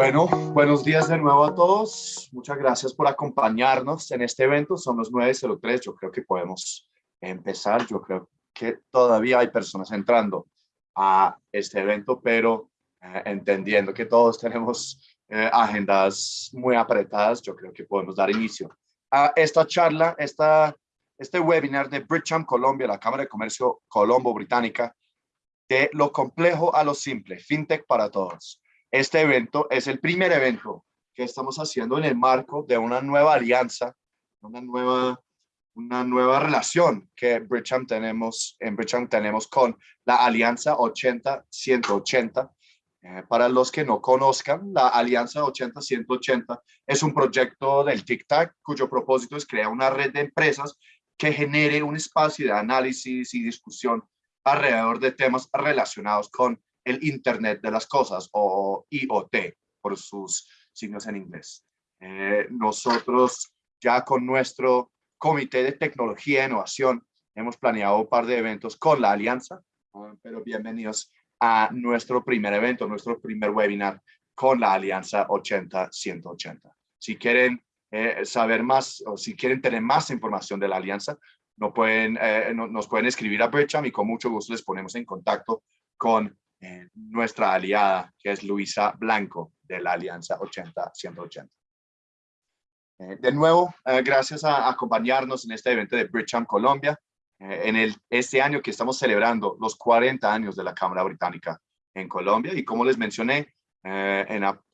Bueno, buenos días de nuevo a todos. Muchas gracias por acompañarnos en este evento. Son los 9.03. Yo creo que podemos empezar. Yo creo que todavía hay personas entrando a este evento, pero eh, entendiendo que todos tenemos eh, agendas muy apretadas, yo creo que podemos dar inicio a esta charla, esta, este webinar de Bridgeham Colombia, la Cámara de Comercio Colombo Británica, de lo complejo a lo simple, FinTech para todos. Este evento es el primer evento que estamos haciendo en el marco de una nueva alianza, una nueva, una nueva relación que Bridgeham tenemos, en Bridgeham tenemos con la Alianza 80-180. Eh, para los que no conozcan, la Alianza 80-180 es un proyecto del TIC-TAC cuyo propósito es crear una red de empresas que genere un espacio de análisis y discusión alrededor de temas relacionados con el Internet de las Cosas o IoT por sus signos en inglés. Eh, nosotros ya con nuestro Comité de Tecnología e Innovación hemos planeado un par de eventos con la Alianza, pero bienvenidos a nuestro primer evento, nuestro primer webinar con la Alianza 80-180. Si quieren eh, saber más o si quieren tener más información de la Alianza, no pueden, eh, nos pueden escribir a Bercham y con mucho gusto les ponemos en contacto con eh, nuestra aliada, que es Luisa Blanco, de la Alianza 80-180. Eh, de nuevo, eh, gracias a, acompañarnos en este evento de Bridgeham Colombia, en el, este año que estamos celebrando los 40 años de la Cámara Británica en Colombia. Y como les mencioné,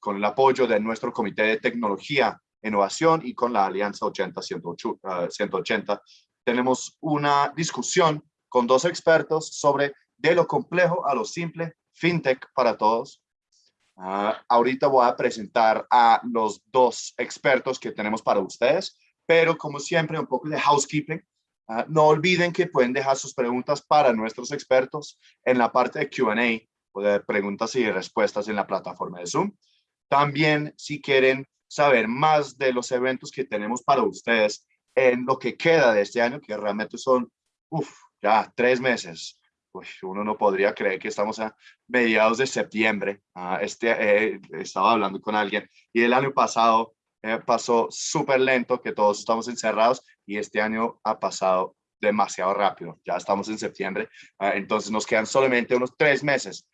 con el apoyo de nuestro Comité de Tecnología, Innovación y con la Alianza 80-180, tenemos una discusión con dos expertos sobre de lo complejo a lo simple, FinTech para todos. Ah, ahorita voy a presentar a los dos expertos que tenemos para ustedes, pero como siempre, un poco de housekeeping. Ah, no olviden que pueden dejar sus preguntas para nuestros expertos en la parte de Q&A o de preguntas y respuestas en la plataforma de Zoom. También, si quieren saber más de los eventos que tenemos para ustedes en lo que queda de este año, que realmente son, uff, ya tres meses, uno no podría creer que estamos a mediados de septiembre. Ah, este, eh, estaba hablando con alguien y el año pasado eh, pasó súper lento, que todos estamos encerrados y este año ha pasado demasiado rápido. Ya estamos en septiembre, ah, entonces nos quedan solamente unos tres meses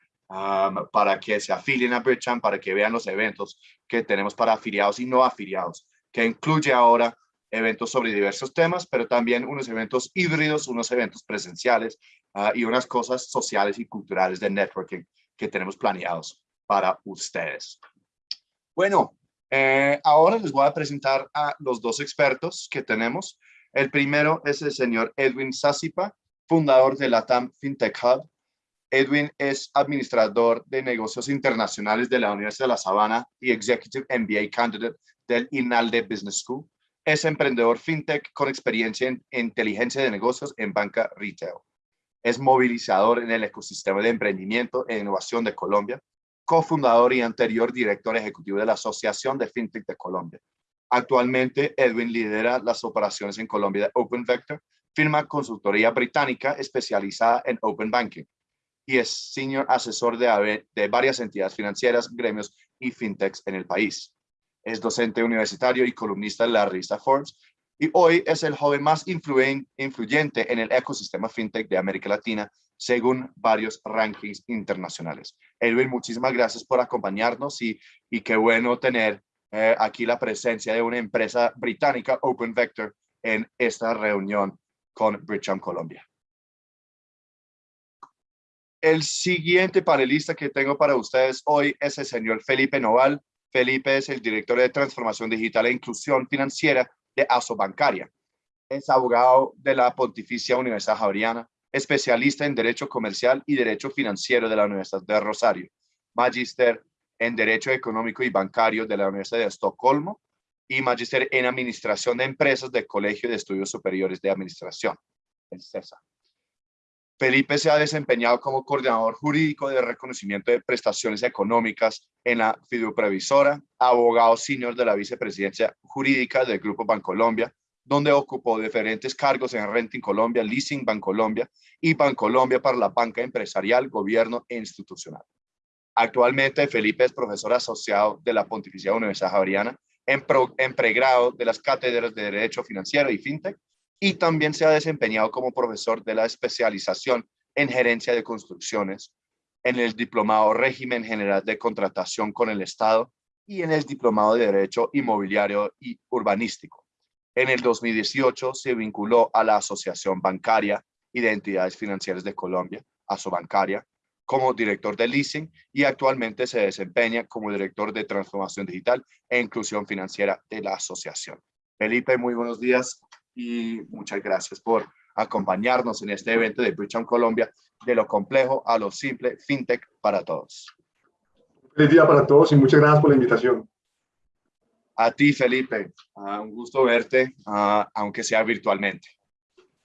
para que se afilien a Bridgeham, para que vean los eventos que tenemos para afiliados y no afiliados, que incluye ahora eventos sobre diversos temas, pero también unos eventos híbridos, unos eventos presenciales uh, y unas cosas sociales y culturales de networking que tenemos planeados para ustedes. Bueno, eh, ahora les voy a presentar a los dos expertos que tenemos. El primero es el señor Edwin Sasipa, fundador de la TAM FinTech Hub. Edwin es administrador de negocios internacionales de la Universidad de La Sabana y Executive MBA Candidate del INALDE Business School. Es emprendedor fintech con experiencia en inteligencia de negocios en banca retail. Es movilizador en el ecosistema de emprendimiento e innovación de Colombia, cofundador y anterior director ejecutivo de la Asociación de Fintech de Colombia. Actualmente, Edwin lidera las operaciones en Colombia de Open Vector, firma consultoría británica especializada en Open Banking y es senior asesor de, varias entidades financieras, gremios y fintechs en el país. Es docente universitario y columnista de la revista Forbes y hoy es el joven más influyente en el ecosistema fintech de América Latina, según varios rankings internacionales. Edwin, muchísimas gracias por acompañarnos y, y qué bueno tener eh, aquí la presencia de una empresa británica, Open Vector, en esta reunión con Bridgeham Colombia. El siguiente panelista que tengo para ustedes hoy es el señor Felipe Noval. Felipe es el director de Transformación Digital e Inclusión Financiera de Asobancaria. Es abogado de la Pontificia Universidad Javeriana, especialista en Derecho Comercial y Derecho Financiero de la Universidad de Rosario, magíster en Derecho Económico y Bancario de la Universidad de Estocolmo y magíster en Administración de Empresas del Colegio de Estudios Superiores de Administración, el CESA. Felipe se ha desempeñado como coordinador jurídico de reconocimiento de prestaciones económicas en la Fiduprevisora, abogado senior de la vicepresidencia jurídica del Grupo Bancolombia, donde ocupó diferentes cargos en Renting Colombia, Leasing Bancolombia y Bancolombia para la banca empresarial, gobierno e institucional. Actualmente Felipe es profesor asociado de la Pontificia Universidad Javeriana en, en pregrado de las cátedras de Derecho Financiero y FinTech y también se ha desempeñado como profesor de la especialización en gerencia de construcciones en el diplomado régimen general de contratación con el Estado y en el diplomado de Derecho Inmobiliario y Urbanístico. En el 2018 se vinculó a la Asociación Bancaria y de Entidades Financieras de Colombia, ASOBancaria, como director de leasing y actualmente se desempeña como director de transformación digital e inclusión financiera de la asociación. Felipe, muy buenos días y muchas gracias por acompañarnos en este evento de Bridgetown Colombia, de lo complejo a lo simple, FinTech para todos. Feliz día para todos y muchas gracias por la invitación. A ti, Felipe. Uh, un gusto verte, uh, aunque sea virtualmente.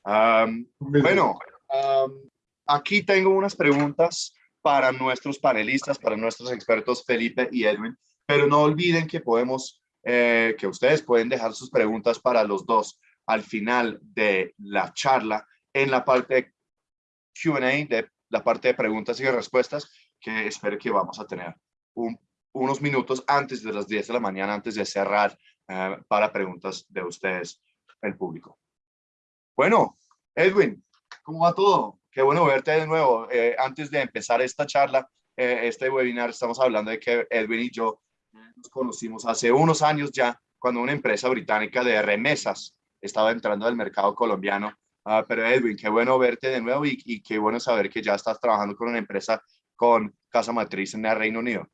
Um, bueno, um, aquí tengo unas preguntas para nuestros panelistas, para nuestros expertos Felipe y Edwin, pero no olviden que podemos, eh, que ustedes pueden dejar sus preguntas para los dos al final de la charla en la parte Q&A, de la parte de preguntas y respuestas, que espero que vamos a tener unos minutos antes de las 10 de la mañana, antes de cerrar eh, para preguntas de ustedes, el público. Bueno, Edwin, ¿cómo va todo? Qué bueno verte de nuevo. Eh, antes de empezar esta charla, eh, este webinar, estamos hablando de que Edwin y yo nos conocimos hace unos años ya, cuando una empresa británica de remesas estaba entrando al mercado colombiano. Uh, pero Edwin, qué bueno verte de nuevo y, y, qué bueno saber que ya estás trabajando con una empresa con casa matriz en el Reino Unido.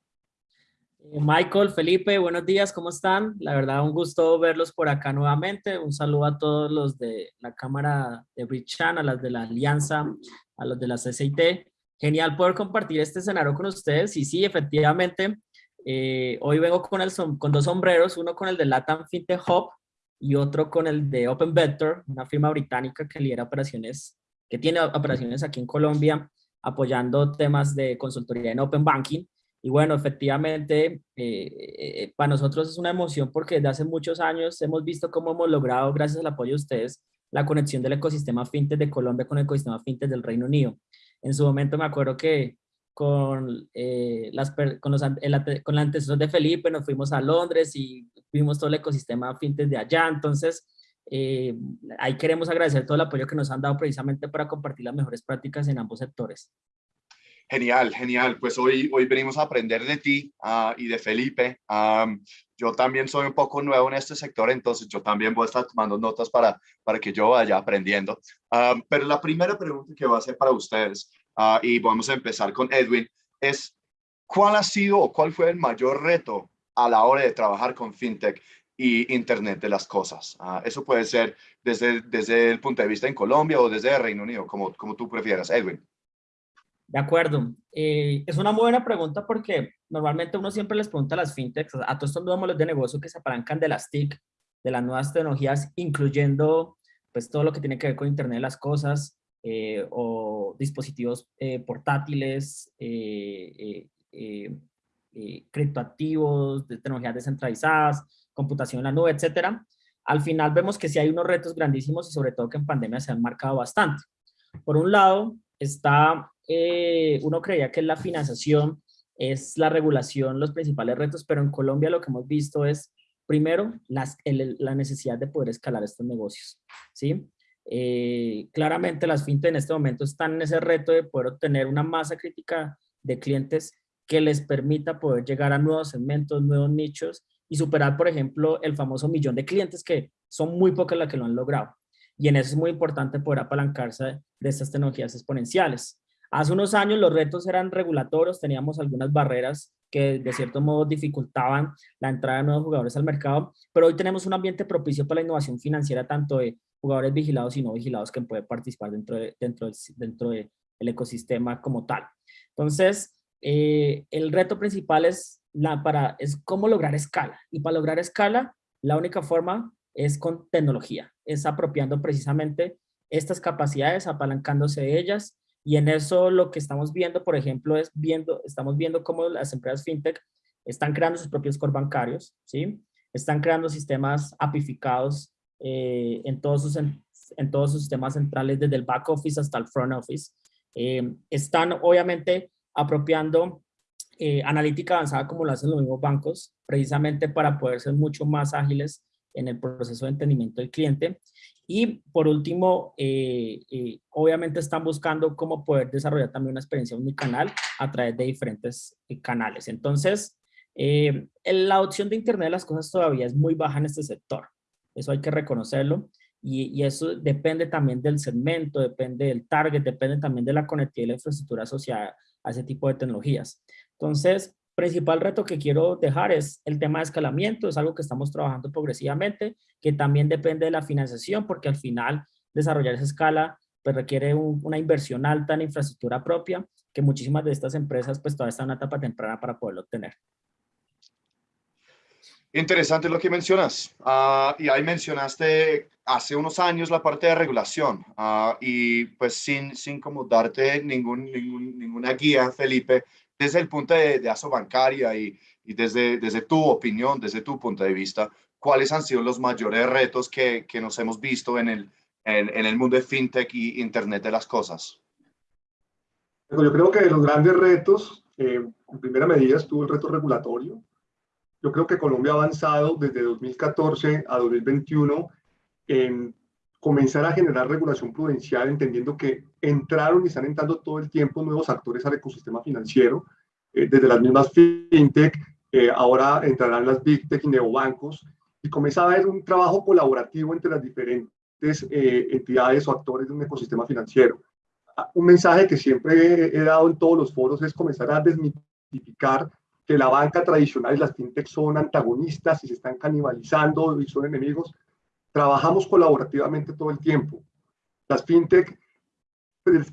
Eh, Michael, Felipe, buenos días, ¿cómo están? La verdad, un gusto verlos por acá nuevamente. Un saludo a todos los de la Cámara de Bridgetown, a las de la Alianza, a los de la CCIT. Genial poder compartir este escenario con ustedes. Y sí, efectivamente, eh, hoy vengo con dos sombreros, uno con el de Latam FinTech Hub y otro con el de Open Vector, una firma británica que lidera operaciones, que tiene operaciones aquí en Colombia, apoyando temas de consultoría en Open Banking. Y bueno, efectivamente, eh, eh, para nosotros es una emoción porque desde hace muchos años hemos visto cómo hemos logrado, gracias al apoyo de ustedes, la conexión del ecosistema fintech de Colombia con el ecosistema fintech del Reino Unido. En su momento me acuerdo que con, eh, las, con, los, el, con la antecesor de Felipe, nos fuimos a Londres y vimos todo el ecosistema fintech de allá, entonces eh, ahí queremos agradecer todo el apoyo que nos han dado precisamente para compartir las mejores prácticas en ambos sectores. Genial, genial. Pues hoy, hoy venimos a aprender de ti uh, y de Felipe. Yo también soy un poco nuevo en este sector, entonces yo también voy a estar tomando notas para, para que yo vaya aprendiendo. Pero la primera pregunta que voy a hacer para ustedes uh, y vamos a empezar con Edwin, es ¿cuál ha sido o cuál fue el mayor reto a la hora de trabajar con FinTech y Internet de las cosas? Uh, eso puede ser desde, desde el punto de vista en Colombia o desde Reino Unido, como, como tú prefieras. Edwin. De acuerdo. Eh, es una muy buena pregunta porque normalmente uno siempre les pregunta a las fintechs, a todos estos nuevos modelos de negocio que se apalancan de las TIC, de las nuevas tecnologías, incluyendo pues todo lo que tiene que ver con Internet de las cosas, eh, o dispositivos eh, portátiles, eh, criptoactivos, de tecnologías descentralizadas, computación en la nube, etcétera. Al final vemos que sí hay unos retos grandísimos y sobre todo que en pandemia se han marcado bastante. Por un lado, está, uno creía que la financiación es la regulación los principales retos, pero en Colombia lo que hemos visto es, primero, la necesidad de poder escalar estos negocios, ¿sí? Eh, claramente las fintech en este momento están en ese reto de poder obtener una masa crítica de clientes que les permita poder llegar a nuevos segmentos, nuevos nichos y superar, por ejemplo, el famoso millón de clientes que son muy pocos las que lo han logrado. Y en eso es muy importante poder apalancarse de estas tecnologías exponenciales. Hace unos años los retos eran regulatorios, teníamos algunas barreras que de cierto modo dificultaban la entrada de nuevos jugadores al mercado, pero hoy tenemos un ambiente propicio para la innovación financiera tanto de jugadores vigilados y no vigilados que pueden participar dentro, de, dentro, dentro del ecosistema como tal. Entonces, eh, el reto principal es, la, para, es cómo lograr escala. Y para lograr escala, la única forma es con tecnología, es apropiando precisamente estas capacidades, apalancándose de ellas, y en eso lo que estamos viendo, por ejemplo, es viendo, estamos viendo cómo las empresas fintech están creando sus propios core bancarios, ¿sí? Están creando sistemas apificados eh, en, todos sus, en, todos sus sistemas centrales, desde el back office hasta el front office. Eh, están obviamente apropiando eh, analítica avanzada como lo hacen los mismos bancos, precisamente para poder ser mucho más ágiles en el proceso de entendimiento del cliente. Y por último, eh, eh, obviamente están buscando cómo poder desarrollar también una experiencia unicanal a través de diferentes canales. Entonces, la opción de Internet de las cosas todavía es muy baja en este sector. Eso hay que reconocerlo. Y, eso depende también del segmento, depende del target, depende también de la conectividad y la infraestructura asociada a ese tipo de tecnologías. Entonces, principal reto que quiero dejar es el tema de escalamiento, es algo que estamos trabajando progresivamente, que también depende de la financiación, porque al final desarrollar esa escala pues requiere una inversión alta en infraestructura propia, que muchísimas de estas empresas pues todavía están en una etapa temprana para poderlo obtener. Interesante lo que mencionas. Uh, y ahí mencionaste hace unos años la parte de regulación. Uh, y pues sin, sin como darte ningún, ningún, ninguna guía, Felipe, desde el punto de, de ASO bancaria y, y, desde, desde tu opinión, desde tu punto de vista, ¿cuáles han sido los mayores retos que, que nos hemos visto en el, en, en, el mundo de FinTech y Internet de las cosas? Yo creo que los grandes retos, eh, en primera medida estuvo el reto regulatorio, yo creo que Colombia ha avanzado desde 2014 a 2021 en comenzar a generar regulación prudencial, entendiendo que entraron y están entrando todo el tiempo nuevos actores al ecosistema financiero, eh, desde las mismas fintech, eh, ahora entrarán las big tech y neobancos, y comienza a haber un trabajo colaborativo entre las diferentes eh, entidades o actores de un ecosistema financiero. Ah, un mensaje que siempre he dado en todos los foros es comenzar a desmitificar que la banca tradicional y las fintech son antagonistas y se están canibalizando y son enemigos. Trabajamos colaborativamente todo el tiempo. Las fintech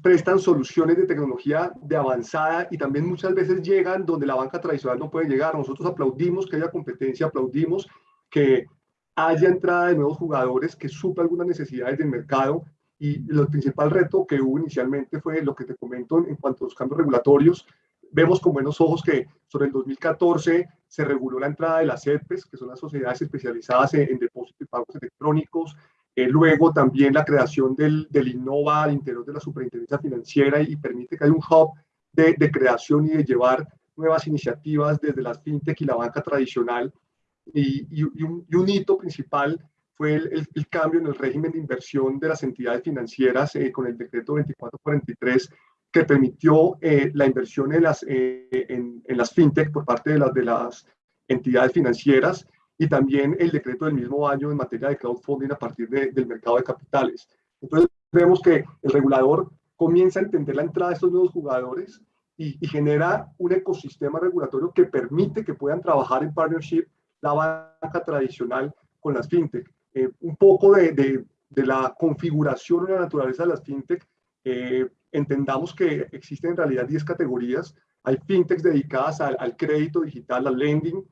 prestan soluciones de tecnología de avanzada y también muchas veces llegan donde la banca tradicional no puede llegar. Nosotros aplaudimos que haya competencia, aplaudimos que haya entrada de nuevos jugadores que suplan algunas necesidades del mercado y el principal reto que hubo inicialmente fue lo que te comento en cuanto a los cambios regulatorios, vemos con buenos ojos que sobre el 2014 se reguló la entrada de las CEPES, que son las sociedades especializadas en, depósitos y pagos electrónicos, eh, luego también la creación del, del INNOVA al interior de la superintendencia financiera y, permite que haya un hub de, de, creación y de llevar nuevas iniciativas desde las fintech y la banca tradicional. Y, y, un, y un, hito principal fue el, el, cambio en el régimen de inversión de las entidades financieras eh, con el decreto 2443 que permitió eh, la inversión en las, eh, en, en, las fintech por parte de las, de las entidades financieras y también el decreto del mismo año en materia de crowdfunding a partir de, del mercado de capitales. Entonces vemos que el regulador comienza a entender la entrada de estos nuevos jugadores y, y genera un ecosistema regulatorio que permite que puedan trabajar en partnership la banca tradicional con las fintech. Eh, un poco de, de, de, la configuración y la naturaleza de las fintech eh, entendamos que existen en realidad 10 categorías. Hay fintechs dedicadas al, al crédito digital, al lending,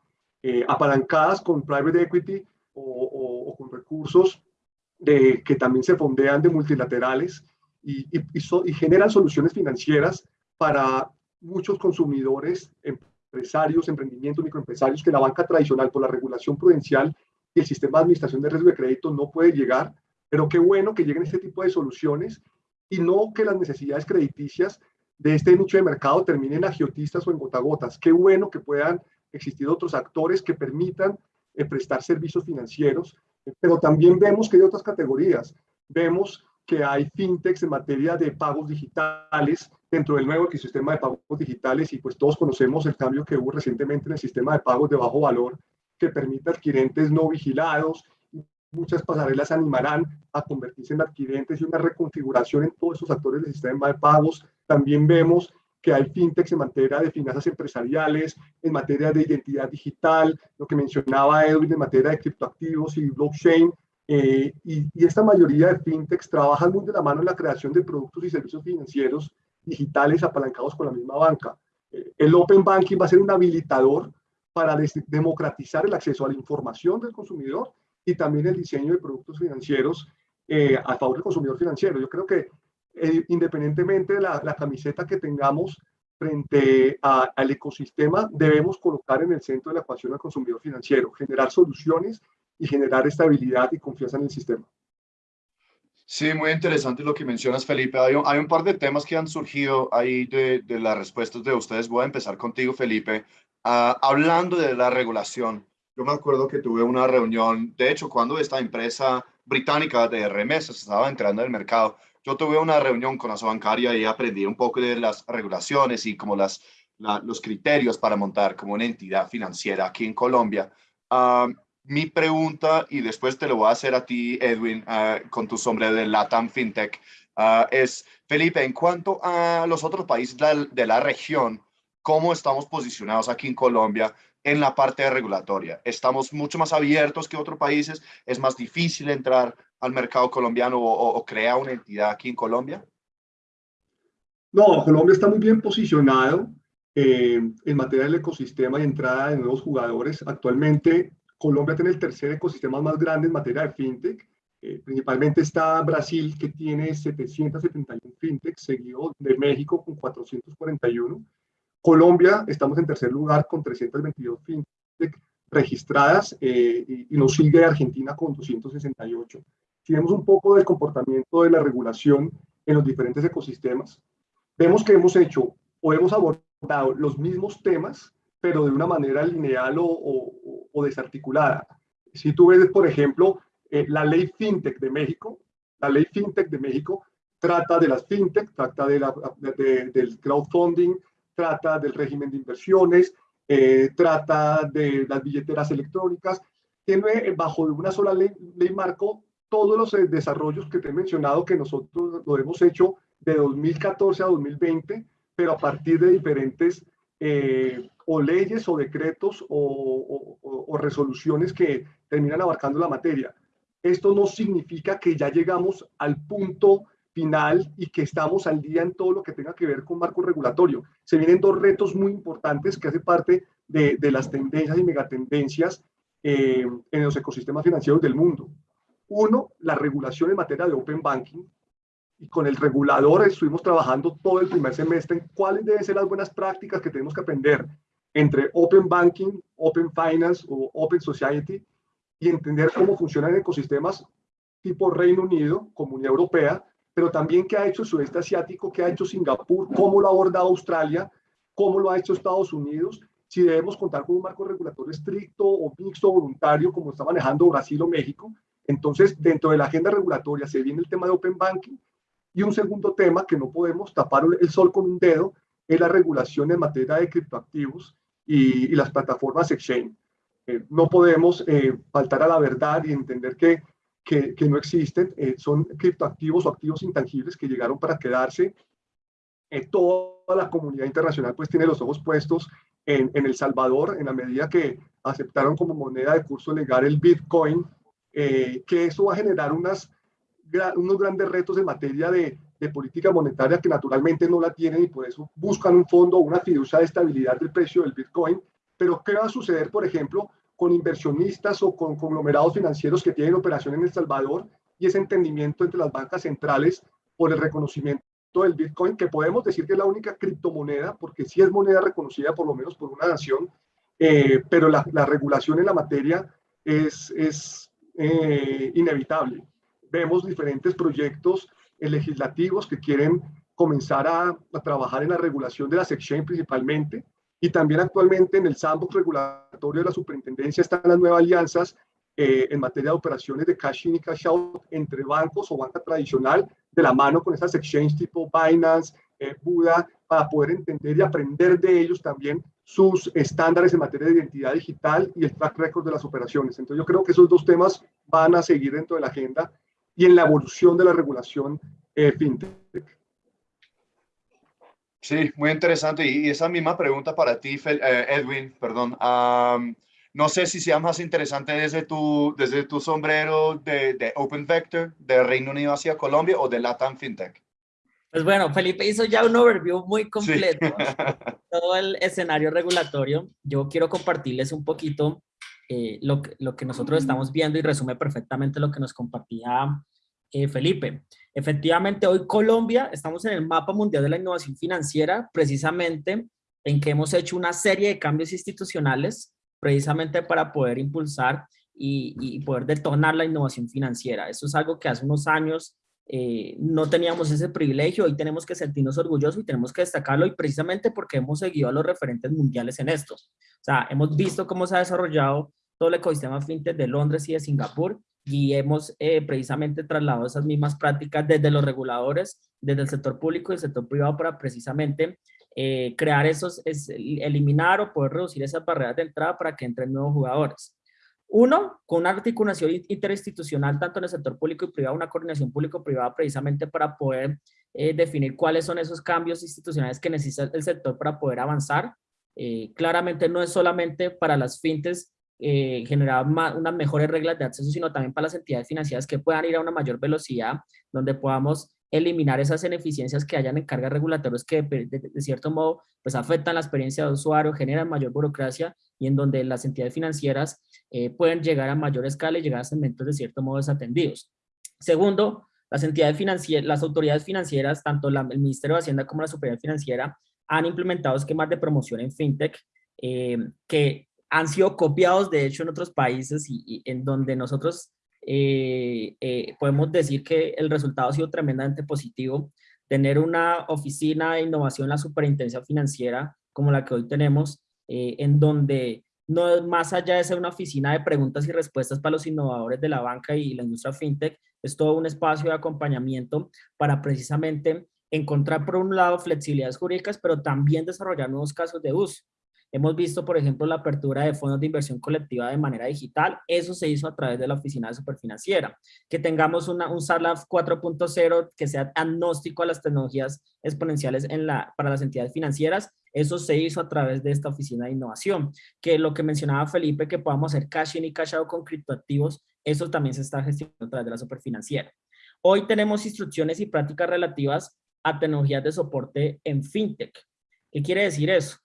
eh, apalancadas con private equity o, o, o con recursos de, que también se fondean de multilaterales y, y, y, so, y, generan soluciones financieras para muchos consumidores, empresarios, emprendimientos, microempresarios que la banca tradicional por la regulación prudencial y el sistema de administración de riesgo de crédito no puede llegar, pero qué bueno que lleguen este tipo de soluciones y no que las necesidades crediticias de este nicho de mercado terminen agiotistas o en gotagotas. Qué bueno que puedan existir otros actores que permitan eh, prestar servicios financieros, pero también vemos que hay otras categorías. Vemos que hay fintechs en materia de pagos digitales dentro del nuevo ecosistema de pagos digitales y pues todos conocemos el cambio que hubo recientemente en el sistema de pagos de bajo valor que permite adquirentes no vigilados muchas pasarelas animarán a convertirse en adquirentes y una reconfiguración en todos esos actores del sistema de pagos. También vemos que hay fintechs en materia de finanzas empresariales, en materia de identidad digital, lo que mencionaba Edwin en materia de criptoactivos y blockchain. Eh, y, esta mayoría de fintechs trabajan muy de la mano en la creación de productos y servicios financieros digitales apalancados con la misma banca. Eh, el Open Banking va a ser un habilitador para democratizar el acceso a la información del consumidor y también el diseño de productos financieros eh, a favor del consumidor financiero. Yo creo que eh, independientemente de la, la, camiseta que tengamos frente a, al ecosistema, debemos colocar en el centro de la ecuación al consumidor financiero, generar soluciones y generar estabilidad y confianza en el sistema. Sí, muy interesante lo que mencionas, Felipe. Hay un, hay un par de temas que han surgido ahí de, de, las respuestas de ustedes. Voy a empezar contigo, Felipe. Uh, hablando de la regulación, yo me acuerdo que tuve una reunión, de hecho, cuando esta empresa británica de remesas estaba entrando en el mercado, yo tuve una reunión con la bancaria y aprendí un poco de las regulaciones y como las, la, los criterios para montar como una entidad financiera aquí en Colombia. Mi pregunta, y después te lo voy a hacer a ti, Edwin, uh, con tu sombrero de Latam FinTech, uh, es, Felipe, en cuanto a los otros países de la, de la, región, ¿cómo estamos posicionados aquí en Colombia en la parte regulatoria? ¿Estamos mucho más abiertos que otros países? ¿Es más difícil entrar al mercado colombiano o, o, crear una entidad aquí en Colombia? No, Colombia está muy bien posicionado eh, en materia del ecosistema y entrada de nuevos jugadores. Actualmente Colombia tiene el tercer ecosistema más grande en materia de fintech. Eh, principalmente está Brasil, que tiene 771 fintech, seguido de México con 441. Colombia, estamos en tercer lugar con 322 fintech registradas eh, y, y, nos sigue Argentina con 268. Si vemos un poco del comportamiento de la regulación en los diferentes ecosistemas, vemos que hemos hecho o hemos abordado los mismos temas pero de una manera lineal o, o, o desarticulada. Si tú ves, por ejemplo, eh, la ley FinTech de México, la ley FinTech de México trata de las FinTech, trata de la, de, del crowdfunding, trata del régimen de inversiones, eh, trata de las billeteras electrónicas, tiene bajo una sola ley, marco todos los eh, desarrollos que te he mencionado que nosotros lo hemos hecho de 2014 a 2020, pero a partir de diferentes eh, o leyes o decretos o, resoluciones que terminan abarcando la materia. Esto no significa que ya llegamos al punto final y que estamos al día en todo lo que tenga que ver con marco regulatorio. Se vienen dos retos muy importantes que hace parte de, de las tendencias y megatendencias eh, en los ecosistemas financieros del mundo. Uno, la regulación en materia de open banking, y con el regulador estuvimos trabajando todo el primer semestre en cuáles deben ser las buenas prácticas que tenemos que aprender entre Open Banking, Open Finance o Open Society y entender cómo funcionan ecosistemas tipo Reino Unido, Comunidad Europea, pero también qué ha hecho el sudeste asiático, qué ha hecho Singapur, cómo lo ha abordado Australia, cómo lo ha hecho Estados Unidos, si debemos contar con un marco regulatorio estricto o mixto voluntario como está manejando Brasil o México. Entonces, dentro de la agenda regulatoria se viene el tema de Open Banking y un segundo tema que no podemos tapar el sol con un dedo es la regulación en materia de criptoactivos y, las plataformas exchange. Eh, no podemos eh, faltar a la verdad y entender que, que, que no existen, eh, son criptoactivos o activos intangibles que llegaron para quedarse. toda la comunidad internacional pues tiene los ojos puestos en, en, El Salvador en la medida que aceptaron como moneda de curso legal el Bitcoin, que eso va a generar unas, unos grandes retos en materia de, de política monetaria que naturalmente no la tienen y por eso buscan un fondo, una fiducia de estabilidad del precio del Bitcoin. Pero ¿qué va a suceder, por ejemplo, con inversionistas o con conglomerados financieros que tienen operación en El Salvador y ese entendimiento entre las bancas centrales por el reconocimiento del Bitcoin, que podemos decir que es la única criptomoneda, porque sí es moneda reconocida por lo menos por una nación, eh, pero la, la, regulación en la materia es, es eh, inevitable. Vemos diferentes proyectos legislativos que quieren comenzar a, a, trabajar en la regulación de las exchange principalmente y también actualmente en el sandbox regulatorio de la superintendencia están las nuevas alianzas eh, en materia de operaciones de cash in y cash out entre bancos o banca tradicional de la mano con estas exchanges tipo Binance, eh, Buda, para poder entender y aprender de ellos también sus estándares en materia de identidad digital y el track record de las operaciones. Entonces yo creo que esos dos temas van a seguir dentro de la agenda y en la evolución de la regulación eh, fintech. Sí, muy interesante. Y esa misma pregunta para ti, eh, Edwin, perdón. Um, no sé si sea más interesante desde tu, desde tu sombrero de, de, Open Vector, de Reino Unido hacia Colombia o de Latam FinTech. Pues bueno, Felipe hizo ya un overview muy completo sí. todo el escenario regulatorio. Yo quiero compartirles un poquito eh, lo, lo, que nosotros estamos viendo y resume perfectamente lo que nos compartía eh, Felipe. Efectivamente, hoy Colombia, estamos en el mapa mundial de la innovación financiera, precisamente en que hemos hecho una serie de cambios institucionales, precisamente para poder impulsar y, poder detonar la innovación financiera. Eso es algo que hace unos años eh, no teníamos ese privilegio, hoy tenemos que sentirnos orgullosos y tenemos que destacarlo y precisamente porque hemos seguido a los referentes mundiales en esto. O sea, hemos visto cómo se ha desarrollado todo el ecosistema fintech de Londres y de Singapur y hemos eh, precisamente trasladado esas mismas prácticas desde los reguladores, desde el sector público y el sector privado para precisamente eh, crear esos, es, eliminar o poder reducir esas barreras de entrada para que entren nuevos jugadores. Uno, con una articulación interinstitucional tanto en el sector público y privado, una coordinación público-privada precisamente para poder eh, definir cuáles son esos cambios institucionales que necesita el sector para poder avanzar. Claramente no es solamente para las fintes eh, generar unas mejores reglas de acceso, sino también para las entidades financieras que puedan ir a una mayor velocidad, donde podamos eliminar esas ineficiencias que hayan en cargas regulatorias que de, cierto modo pues afectan la experiencia de usuario, generan mayor burocracia y en donde las entidades financieras eh, pueden llegar a mayor escala y llegar a segmentos de cierto modo desatendidos. Segundo, las entidades financieras, las autoridades financieras, tanto el Ministerio de Hacienda como la Superioridad Financiera, han implementado esquemas de promoción en FinTech eh, que han sido copiados de hecho en otros países y en donde nosotros eh, eh, podemos decir que el resultado ha sido tremendamente positivo. Tener una oficina de innovación la superintendencia financiera como la que hoy tenemos, eh, en donde no más allá de ser una oficina de preguntas y respuestas para los innovadores de la banca y la industria fintech, es todo un espacio de acompañamiento para precisamente encontrar por un lado flexibilidades jurídicas, pero también desarrollar nuevos casos de uso. Hemos visto, por ejemplo, la apertura de fondos de inversión colectiva de manera digital. Eso se hizo a través de la Oficina de Superfinanciera. Que tengamos una, un SARLAF 4.0 que sea agnóstico a las tecnologías exponenciales en la, para las entidades financieras. Eso se hizo a través de esta Oficina de Innovación. Que lo que mencionaba Felipe, que podamos hacer cash in y cash out con criptoactivos, eso también se está gestionando a través de la Superfinanciera. Hoy tenemos instrucciones y prácticas relativas a tecnologías de soporte en FinTech. ¿Qué quiere decir eso?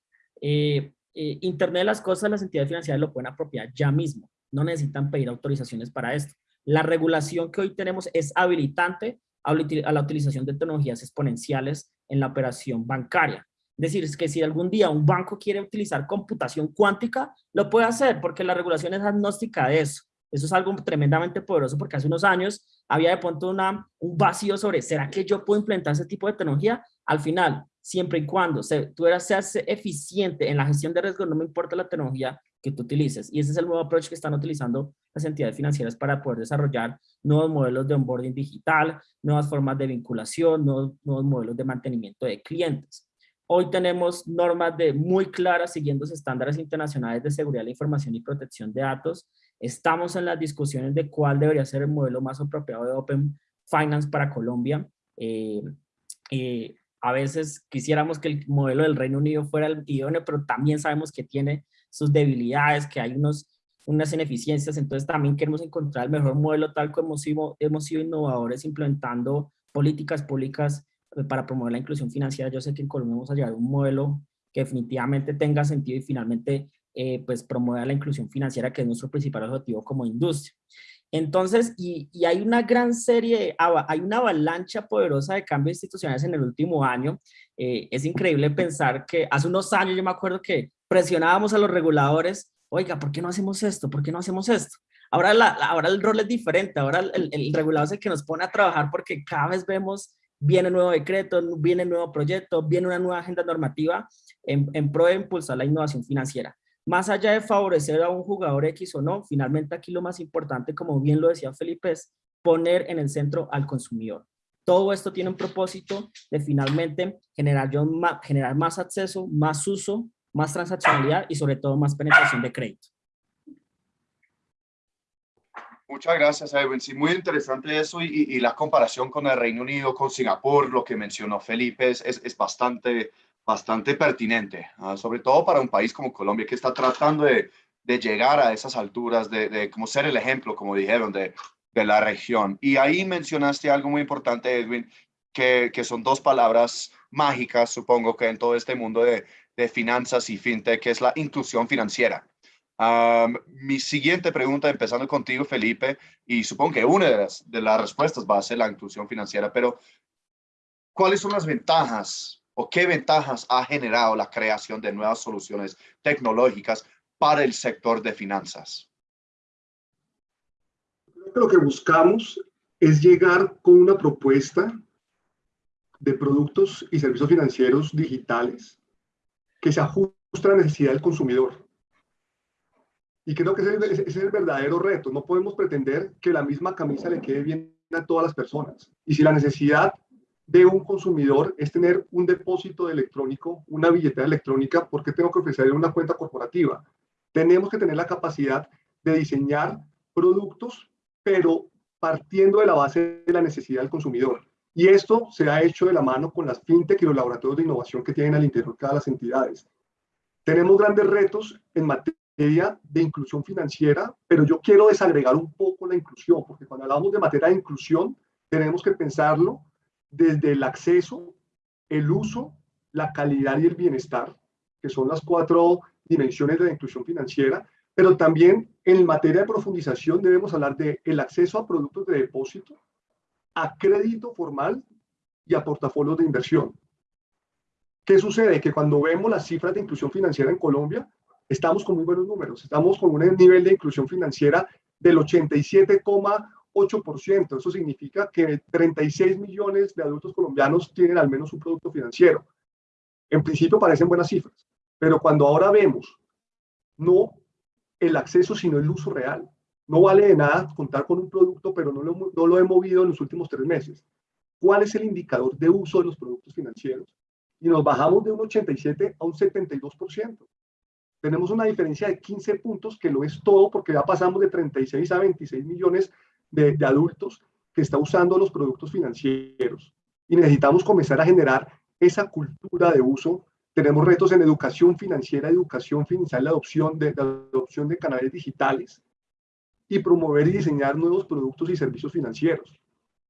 Eh, eh, Internet de las cosas, las entidades financieras lo pueden apropiar ya mismo. No necesitan pedir autorizaciones para esto. La regulación que hoy tenemos es habilitante a la utilización de tecnologías exponenciales en la operación bancaria. Es decir, es que si algún día un banco quiere utilizar computación cuántica, lo puede hacer porque la regulación es agnóstica de eso. Eso es algo tremendamente poderoso porque hace unos años había de pronto una, un vacío sobre, ¿será que yo puedo implementar ese tipo de tecnología? Al final, siempre y cuando se, tú seas eficiente en la gestión de riesgo, no me importa la tecnología que tú utilices. Y ese es el nuevo approach que están utilizando las entidades financieras para poder desarrollar nuevos modelos de onboarding digital, nuevas formas de vinculación, nuevos, modelos de mantenimiento de clientes. Hoy tenemos normas muy claras siguiendo estándares internacionales de seguridad de la información y protección de datos. Estamos en las discusiones de cuál debería ser el modelo más apropiado de Open Finance para Colombia. Eh, eh, a veces quisiéramos que el modelo del Reino Unido fuera el idóneo, pero también sabemos que tiene sus debilidades, que hay unos, unas ineficiencias, entonces también queremos encontrar el mejor modelo tal como hemos sido, hemos sido innovadores implementando políticas públicas eh, para promover la inclusión financiera. Yo sé que en Colombia vamos a llevar un modelo que definitivamente tenga sentido y finalmente eh, pues promueva la inclusión financiera, que es nuestro principal objetivo como industria. Entonces, y, hay una gran serie, hay una avalancha poderosa de cambios institucionales en el último año. Eh, es increíble pensar que hace unos años yo me acuerdo que presionábamos a los reguladores, oiga, ¿por qué no hacemos esto? ¿Por qué no hacemos esto? Ahora, la, ahora el rol es diferente, ahora el, el, regulador es el que nos pone a trabajar porque cada vez vemos, viene nuevo decreto, viene nuevo proyecto, viene una nueva agenda normativa en, en pro de impulsar la innovación financiera. Más allá de favorecer a un jugador X o no, finalmente aquí lo más importante, como bien lo decía Felipe, es poner en el centro al consumidor. Todo esto tiene un propósito de finalmente generar, generar más acceso, más uso, más transaccionalidad y sobre todo más penetración de crédito. Muchas gracias, Edwin. Sí, muy interesante eso y, la comparación con el Reino Unido, con Singapur, lo que mencionó Felipe, es, es bastante bastante pertinente, ah, sobre todo para un país como Colombia que está tratando de, de llegar a esas alturas, de, de, como ser el ejemplo, como dijeron, de, de, la región. Y ahí mencionaste algo muy importante, Edwin, que, que son dos palabras mágicas, supongo que en todo este mundo de, finanzas y fintech, que es la inclusión financiera. mi siguiente pregunta, empezando contigo, Felipe, y supongo que una de las, de las respuestas va a ser la inclusión financiera, pero ¿cuáles son las ventajas o qué ventajas ha generado la creación de nuevas soluciones tecnológicas para el sector de finanzas? Lo que buscamos es llegar con una propuesta de productos y servicios financieros digitales que se ajusten a la necesidad del consumidor. Y creo que ese, es el verdadero reto. No podemos pretender que la misma camisa le quede bien a todas las personas. Y si la necesidad de un consumidor es tener un depósito electrónico, una billetera electrónica, ¿por qué tengo que ofrecerle una cuenta corporativa? Tenemos que tener la capacidad de diseñar productos, pero partiendo de la base de la necesidad del consumidor. Y esto se ha hecho de la mano con las fintech y los laboratorios de innovación que tienen al interior cada las entidades. Tenemos grandes retos en materia de inclusión financiera, pero yo quiero desagregar un poco la inclusión, porque cuando hablamos de materia de inclusión, tenemos que pensarlo desde el acceso, el uso, la calidad y el bienestar, que son las cuatro dimensiones de la inclusión financiera, pero también en materia de profundización debemos hablar de el acceso a productos de depósito, a crédito formal y a portafolios de inversión. ¿Qué sucede? Que cuando vemos las cifras de inclusión financiera en Colombia, estamos con muy buenos números. Estamos con un nivel de inclusión financiera del 87,8%. Eso significa que 36 millones de adultos colombianos tienen al menos un producto financiero. En principio parecen buenas cifras, pero cuando ahora vemos no el acceso, sino el uso real. No vale de nada contar con un producto, pero no lo, no lo he movido en los últimos tres meses. ¿Cuál es el indicador de uso de los productos financieros? Y nos bajamos de un 87 a un 72%. Tenemos una diferencia de 15 puntos, que lo es todo, porque ya pasamos de 36 a 26 millones de, adultos que está usando los productos financieros. Y necesitamos comenzar a generar esa cultura de uso tenemos retos en educación financiera, educación financiera, la adopción de, la adopción de canales digitales y promover y diseñar nuevos productos y servicios financieros.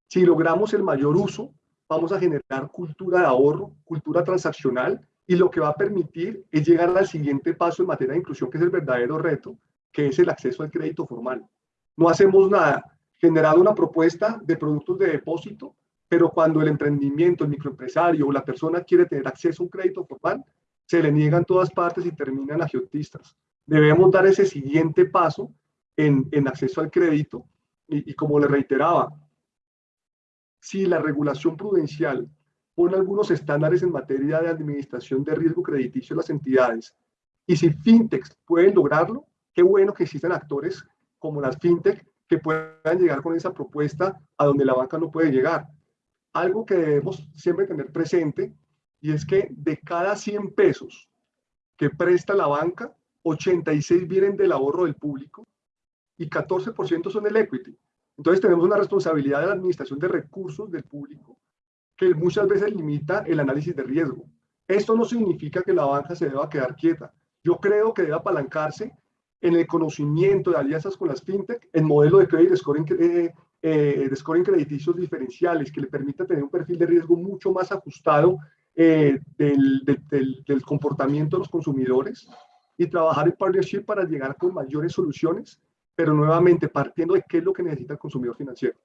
Si logramos el mayor uso, vamos a generar cultura de ahorro, cultura transaccional y lo que va a permitir es llegar al siguiente paso en materia de inclusión, que es el verdadero reto, que es el acceso al crédito formal. No hacemos nada, generar una propuesta de productos de depósito pero cuando el emprendimiento, el microempresario o la persona quiere tener acceso a un crédito formal, se le niegan todas partes y terminan agiotistas. Debemos dar ese siguiente paso en, en acceso al crédito y, y como le reiteraba, si la regulación prudencial pone algunos estándares en materia de administración de riesgo crediticio de las entidades y si fintechs pueden lograrlo, qué bueno que existen actores como las fintech que puedan llegar con esa propuesta a donde la banca no puede llegar algo que debemos siempre tener presente y es que de cada 100 pesos que presta la banca, 86 vienen del ahorro del público y 14% son el equity. Entonces tenemos una responsabilidad de la administración de recursos del público que muchas veces limita el análisis de riesgo. Esto no significa que la banca se deba quedar quieta. Yo creo que debe apalancarse en el conocimiento de alianzas con las fintech, el modelo de credit scoring eh, eh, de scoring crediticios diferenciales que le permita tener un perfil de riesgo mucho más ajustado eh, del, del, del, comportamiento de los consumidores y trabajar en partnership para llegar con mayores soluciones, pero nuevamente partiendo de qué es lo que necesita el consumidor financiero.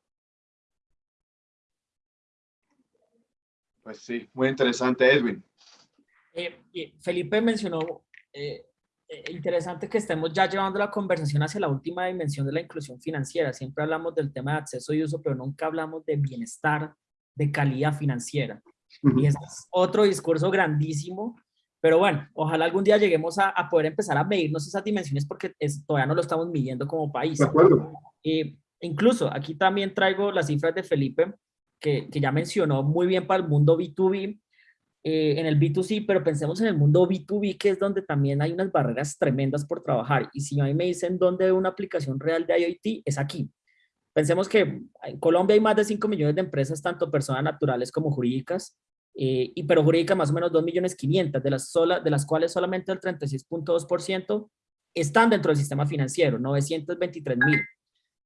Pues sí, muy interesante, Edwin. Eh, Felipe mencionó eh, eh, interesante que estemos ya llevando la conversación hacia la última dimensión de la inclusión financiera. Siempre hablamos del tema de acceso y uso, pero nunca hablamos de bienestar, de calidad financiera. Y ese es otro discurso grandísimo, pero bueno, ojalá algún día lleguemos a, a poder empezar a medirnos esas dimensiones porque es, todavía no lo estamos midiendo como país. De acuerdo. Eh, incluso aquí también traigo las cifras de Felipe, que, que ya mencionó muy bien para el mundo B2B, eh, en el B2C, pero pensemos en el mundo B2B, que es donde también hay unas barreras tremendas por trabajar. Y si a mí me dicen dónde una aplicación real de IoT, es aquí. Pensemos que en Colombia hay más de 5 millones de empresas, tanto personas naturales como jurídicas, eh, y, pero jurídicas más o menos 2 millones 500, de las, sola, de las cuales solamente el 36.2% están dentro del sistema financiero, 923 mil.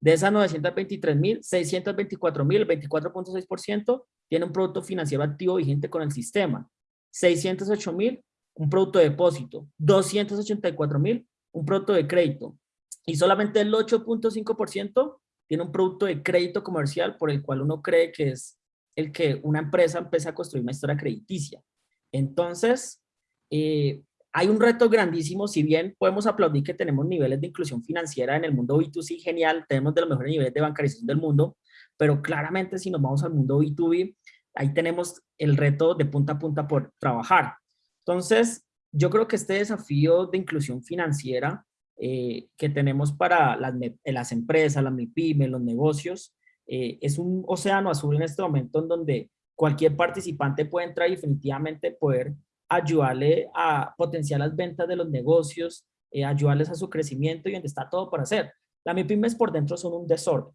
De esas 923 mil, 624 mil, el 24.6%, tiene un producto financiero activo vigente con el sistema. 608 mil, un producto de depósito. 284 mil, un producto de crédito. Y solamente el 8.5% tiene un producto de crédito comercial por el cual uno cree que es el que una empresa empieza a construir una historia crediticia. Entonces, eh, hay un reto grandísimo, si bien podemos aplaudir que tenemos niveles de inclusión financiera en el mundo B2C, genial, tenemos de los mejores niveles de bancarización del mundo, pero claramente si nos vamos al mundo B2B, ahí tenemos el reto de punta a punta por trabajar. Entonces, yo creo que este desafío de inclusión financiera eh, que tenemos para las, las empresas, las MIPIMES, los negocios, eh, es un océano azul en este momento en donde cualquier participante puede entrar y definitivamente poder ayudarle a potenciar las ventas de los negocios, eh, ayudarles a su crecimiento y donde está todo por hacer. Las MIPIMES por dentro son un desorden.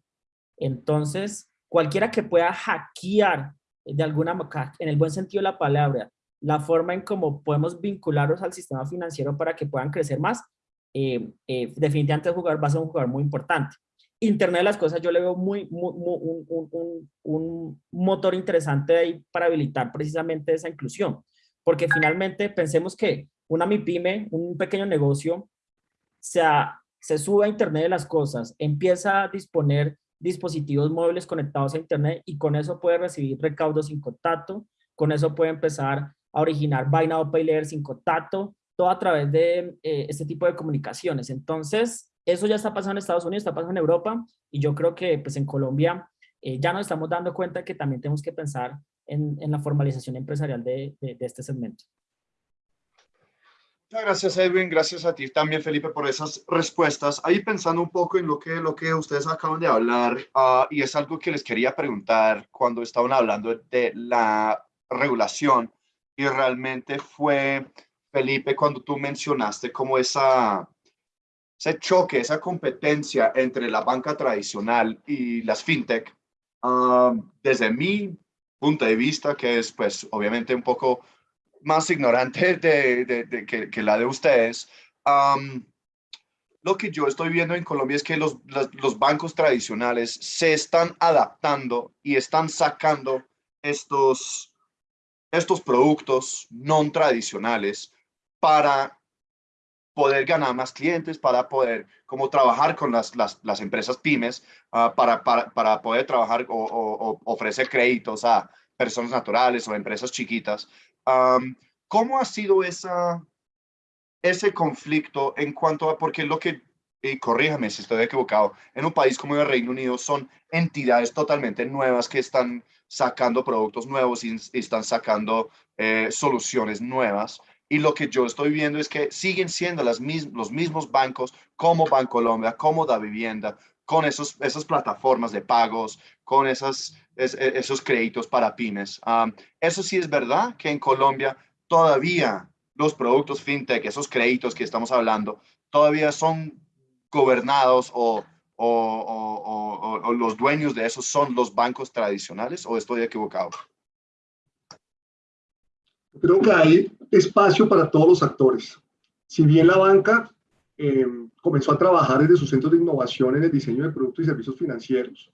Entonces, cualquiera que pueda hackear de alguna en el buen sentido de la palabra, la forma en cómo podemos vincularlos al sistema financiero para que puedan crecer más, eh, eh, definitivamente jugar, va a ser un jugador muy importante. Internet de las cosas yo le veo muy, un, un, motor interesante ahí para habilitar precisamente esa inclusión, porque finalmente pensemos que una MIPYME, un pequeño negocio, se, se sube a Internet de las cosas, empieza a disponer dispositivos móviles conectados a Internet y con eso puede recibir recaudos sin contacto, con eso puede empezar a originar Buy Now Pay Later sin contacto, todo a través de eh, este tipo de comunicaciones. Entonces, eso ya está pasando en Estados Unidos, está pasando en Europa y yo creo que pues en Colombia eh, ya nos estamos dando cuenta que también tenemos que pensar en, la formalización empresarial de, este segmento. Muchas gracias Edwin, gracias a ti también Felipe por esas respuestas. Ahí pensando un poco en lo que, lo que ustedes acaban de hablar uh, y es algo que les quería preguntar cuando estaban hablando de la regulación y realmente fue, Felipe, cuando tú mencionaste como esa, ese choque, esa competencia entre la banca tradicional y las fintech, um, desde mi punto de vista, que es pues obviamente un poco más ignorante de, que, la de ustedes, lo que yo estoy viendo en Colombia es que los, bancos tradicionales se están adaptando y están sacando estos, estos productos no tradicionales para poder ganar más clientes, para poder como trabajar con las, las, empresas pymes, uh, para, para, para, poder trabajar o, o, ofrecer créditos a personas naturales o empresas chiquitas. Um, ¿Cómo ha sido esa, ese conflicto en cuanto a, porque lo que, y corríjame si estoy equivocado, en un país como el Reino Unido son entidades totalmente nuevas que están sacando productos nuevos y, están sacando eh, soluciones nuevas. Y lo que yo estoy viendo es que siguen siendo las los mismos bancos como Bancolombia, como Da Vivienda, con esos, esas plataformas de pagos, con esas, e, esos créditos para pymes. eso sí es verdad que en Colombia todavía los productos fintech, esos créditos que estamos hablando, todavía son gobernados o o, los dueños de esos son los bancos tradicionales o estoy equivocado? Creo que hay espacio para todos los actores. Si bien la banca eh, comenzó a trabajar desde sus centros de innovación en el diseño de productos y servicios financieros,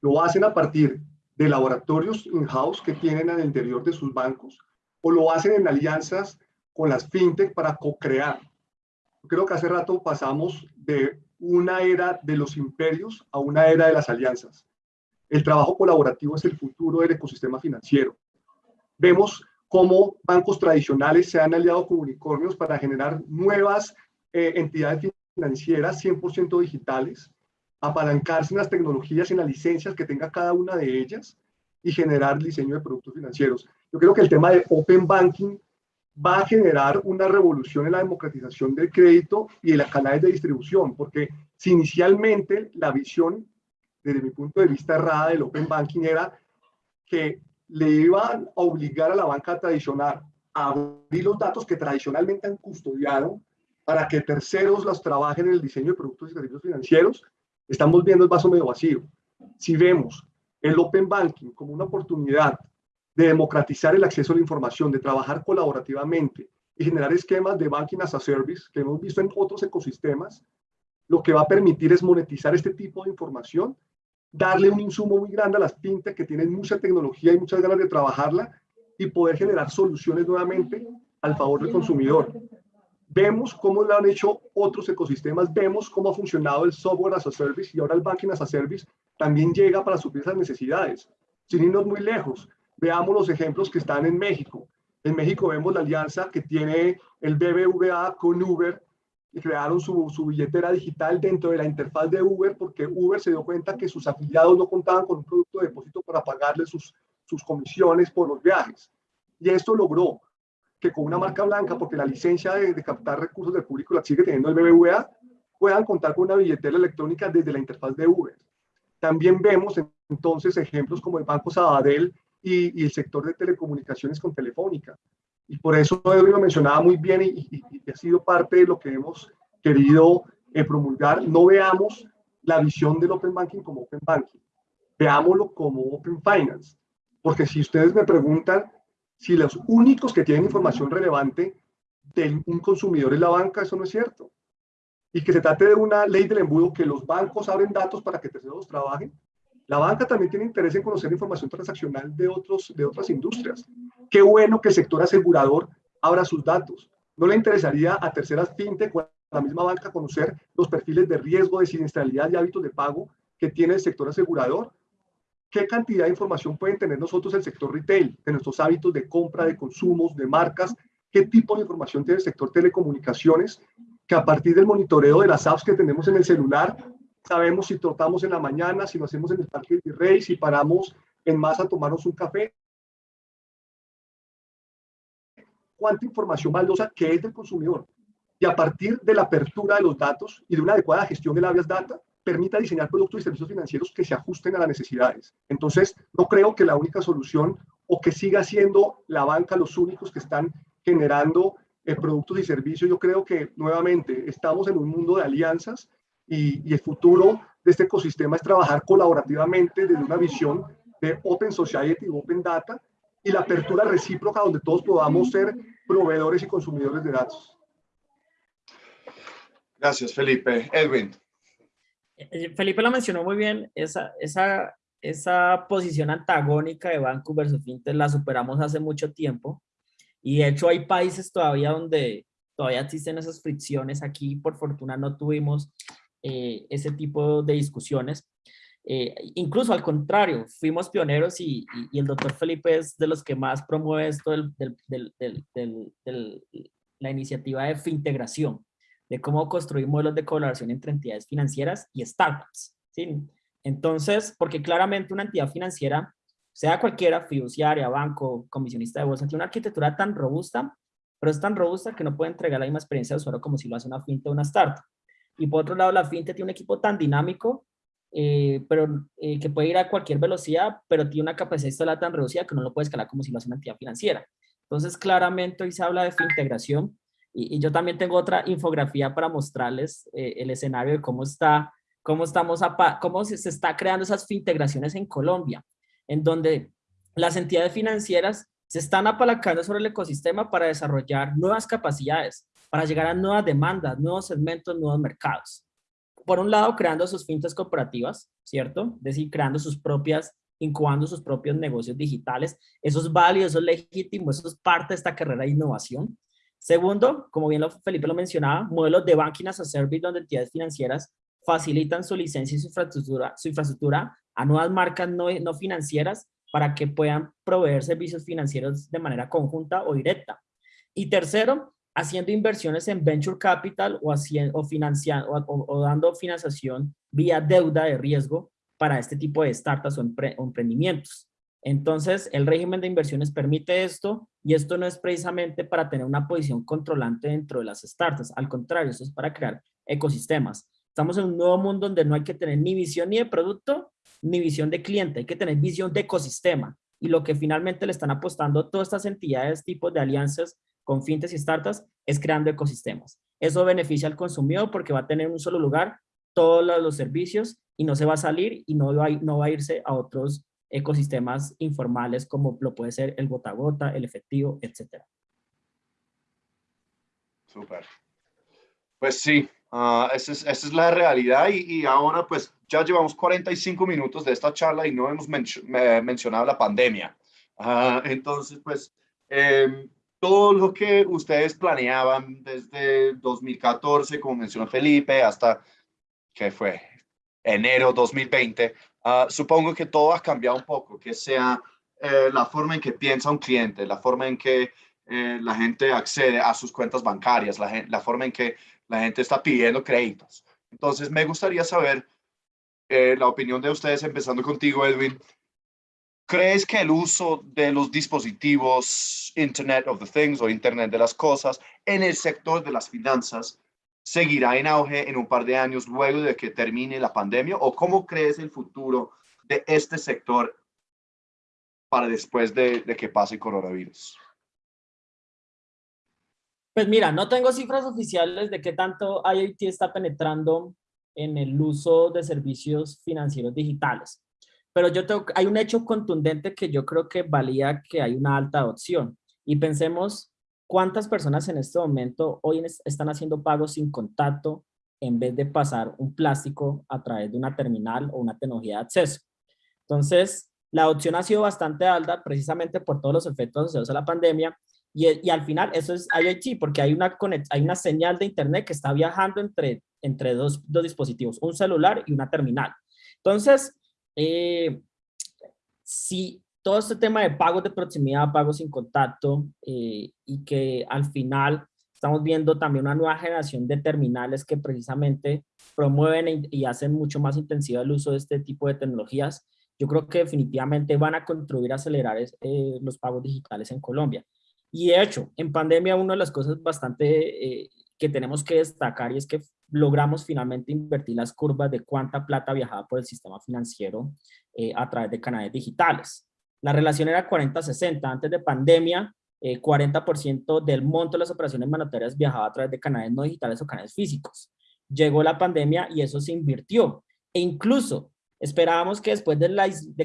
lo hacen a partir de laboratorios in-house que tienen al interior de sus bancos o lo hacen en alianzas con las fintech para co-crear. Creo que hace rato pasamos de una era de los imperios a una era de las alianzas. El trabajo colaborativo es el futuro del ecosistema financiero. Vemos cómo bancos tradicionales se han aliado con unicornios para generar nuevas eh, entidades financieras 100% digitales, apalancarse en las tecnologías en las licencias que tenga cada una de ellas y generar diseño de productos financieros. Yo creo que el tema de Open Banking va a generar una revolución en la democratización del crédito y en las canales de distribución, porque si inicialmente la visión, desde mi punto de vista errada del Open Banking era que le iban a obligar a la banca tradicional a abrir los datos que tradicionalmente han custodiado para que terceros los trabajen en el diseño de productos y servicios financieros, estamos viendo el vaso medio vacío. Si vemos el Open Banking como una oportunidad de democratizar el acceso a la información, de trabajar colaborativamente y generar esquemas de banking as a service que hemos visto en otros ecosistemas, lo que va a permitir es monetizar este tipo de información, darle un insumo muy grande a las fintech que tienen mucha tecnología y muchas ganas de trabajarla y poder generar soluciones nuevamente al favor del consumidor. Vemos cómo lo han hecho otros ecosistemas, vemos cómo ha funcionado el software as a service y ahora el banking as a service también llega para suplir esas necesidades. Sin irnos muy lejos, Veamos los ejemplos que están en México. En México vemos la alianza que tiene el BBVA con Uber y crearon su, su, billetera digital dentro de la interfaz de Uber porque Uber se dio cuenta que sus afiliados no contaban con un producto de depósito para pagarle sus, sus comisiones por los viajes. Y esto logró que con una marca blanca, porque la licencia de, de captar recursos del público la sigue teniendo el BBVA, puedan contar con una billetera electrónica desde la interfaz de Uber. También vemos entonces ejemplos como el Banco Sabadell y, y el sector de telecomunicaciones con Telefónica. Y por eso Edwin lo mencionaba muy bien y, y, y, ha sido parte de lo que hemos querido eh, promulgar. No veamos la visión del Open Banking como Open Banking, veámoslo como Open Finance. Porque si ustedes me preguntan si los únicos que tienen información relevante de un consumidor es la banca, eso no es cierto. Y que se trate de una ley del embudo que los bancos abren datos para que terceros trabajen, la banca también tiene interés en conocer información transaccional de, otros, de otras industrias. Qué bueno que el sector asegurador abra sus datos. ¿No le interesaría a terceras fintech o a la misma banca conocer los perfiles de riesgo, de siniestralidad y hábitos de pago que tiene el sector asegurador? ¿Qué cantidad de información pueden tener nosotros el sector retail, de nuestros hábitos de compra, de consumos, de marcas? ¿Qué tipo de información tiene el sector telecomunicaciones? Que a partir del monitoreo de las apps que tenemos en el celular, sabemos si trotamos en la mañana, si lo hacemos en el Parque del Rey, si paramos en masa a tomarnos un café. Cuánta información valiosa que es del consumidor. Y a partir de la apertura de los datos y de una adecuada gestión de la Data, permita diseñar productos y servicios financieros que se ajusten a las necesidades. Entonces, no creo que la única solución o que siga siendo la banca los únicos que están generando eh, productos y servicios. Yo creo que nuevamente estamos en un mundo de alianzas y, y, el futuro de este ecosistema es trabajar colaborativamente desde una visión de Open Society, Open Data y la apertura recíproca donde todos podamos ser proveedores y consumidores de datos. Gracias, Felipe. Edwin. Eh, Felipe lo mencionó muy bien, esa, esa, esa posición antagónica de banco versus fintech la superamos hace mucho tiempo y de hecho hay países todavía donde todavía existen esas fricciones. Aquí, por fortuna, no tuvimos eh, ese tipo de discusiones. Eh, incluso al contrario, fuimos pioneros y, y, el doctor Felipe es de los que más promueve esto del, la iniciativa de fintegración, de cómo construir modelos de colaboración entre entidades financieras y startups. ¿sí? Entonces, porque claramente una entidad financiera, sea cualquiera, fiduciaria, banco, comisionista de bolsa, tiene una arquitectura tan robusta, pero es tan robusta que no puede entregar la misma experiencia de usuario como si lo hace una fintech o una startup. Y por otro lado, la fintech tiene un equipo tan dinámico, eh, pero eh, que puede ir a cualquier velocidad, pero tiene una capacidad instalar tan reducida que no lo puede escalar como si lo hace una entidad financiera. Entonces, claramente hoy se habla de fintegración y, y yo también tengo otra infografía para mostrarles eh, el escenario de cómo está, cómo estamos, a, cómo se, se está creando esas fintegraciones en Colombia, en donde las entidades financieras se están apalancando sobre el ecosistema para desarrollar nuevas capacidades, para llegar a nuevas demandas, nuevos segmentos, nuevos mercados. Por un lado, creando sus fintas corporativas, ¿cierto? Es decir, creando sus propias, incubando sus propios negocios digitales. Eso es válido, eso es legítimo, eso es parte de esta carrera de innovación. Segundo, como bien lo, Felipe lo mencionaba, modelos de banking a service donde entidades financieras facilitan su licencia y su infraestructura, su infraestructura a nuevas marcas no, no financieras para que puedan proveer servicios financieros de manera conjunta o directa. Y tercero, haciendo inversiones en venture capital o, haciendo, o, financiando, o, o, dando financiación vía deuda de riesgo para este tipo de startups o, empre, o, emprendimientos. Entonces, el régimen de inversiones permite esto y esto no es precisamente para tener una posición controlante dentro de las startups. Al contrario, esto es para crear ecosistemas. Estamos en un nuevo mundo donde no hay que tener ni visión ni de producto, ni visión de cliente. Hay que tener visión de ecosistema. Y lo que finalmente le están apostando todas estas entidades, tipos de alianzas con fintechs y startups es creando ecosistemas. Eso beneficia al consumidor porque va a tener en un solo lugar todos los servicios y no se va a salir y no va, no va a irse a otros ecosistemas informales como lo puede ser el gota a gota, el efectivo, etc. Súper. Pues sí, uh, esa, es, la realidad y, ahora pues ya llevamos 45 minutos de esta charla y no hemos men mencionado la pandemia. Uh, entonces pues eh, todo lo que ustedes planeaban desde 2014, como mencionó Felipe, hasta que fue enero 2020, uh, supongo que todo ha cambiado un poco, que sea eh, la forma en que piensa un cliente, la forma en que eh, la gente accede a sus cuentas bancarias, la, la, forma en que la gente está pidiendo créditos. Entonces, me gustaría saber eh, la opinión de ustedes, empezando contigo, Edwin. ¿Crees que el uso de los dispositivos Internet of the Things o Internet de las Cosas en el sector de las finanzas seguirá en auge en un par de años luego de que termine la pandemia? ¿O cómo crees el futuro de este sector para después de, que pase el coronavirus? Pues mira, no tengo cifras oficiales de qué tanto IoT está penetrando en el uso de servicios financieros digitales. Pero yo hay un hecho contundente que yo creo que valía que hay una alta adopción. Y pensemos cuántas personas en este momento hoy están haciendo pagos sin contacto en vez de pasar un plástico a través de una terminal o una tecnología de acceso. Entonces, la adopción ha sido bastante alta precisamente por todos los efectos asociados a la pandemia y, al final eso es IoT porque hay una, hay una señal de internet que está viajando entre, dos dispositivos, un celular y una terminal. Entonces, eh, si todo este tema de pagos de proximidad, pagos sin contacto eh, y que al final estamos viendo también una nueva generación de terminales que precisamente promueven y hacen mucho más intensivo el uso de este tipo de tecnologías, yo creo que definitivamente van a contribuir a acelerar eh, los pagos digitales en Colombia. Y de hecho, en pandemia una de las cosas bastante eh, que tenemos que destacar y es que logramos finalmente invertir las curvas de cuánta plata viajaba por el sistema financiero eh, a través de canales digitales. La relación era 40-60. Antes de pandemia, 40% eh, del monto de las operaciones monetarias viajaba a través de canales no digitales o canales físicos. Llegó la pandemia y eso se invirtió. E incluso esperábamos que después de,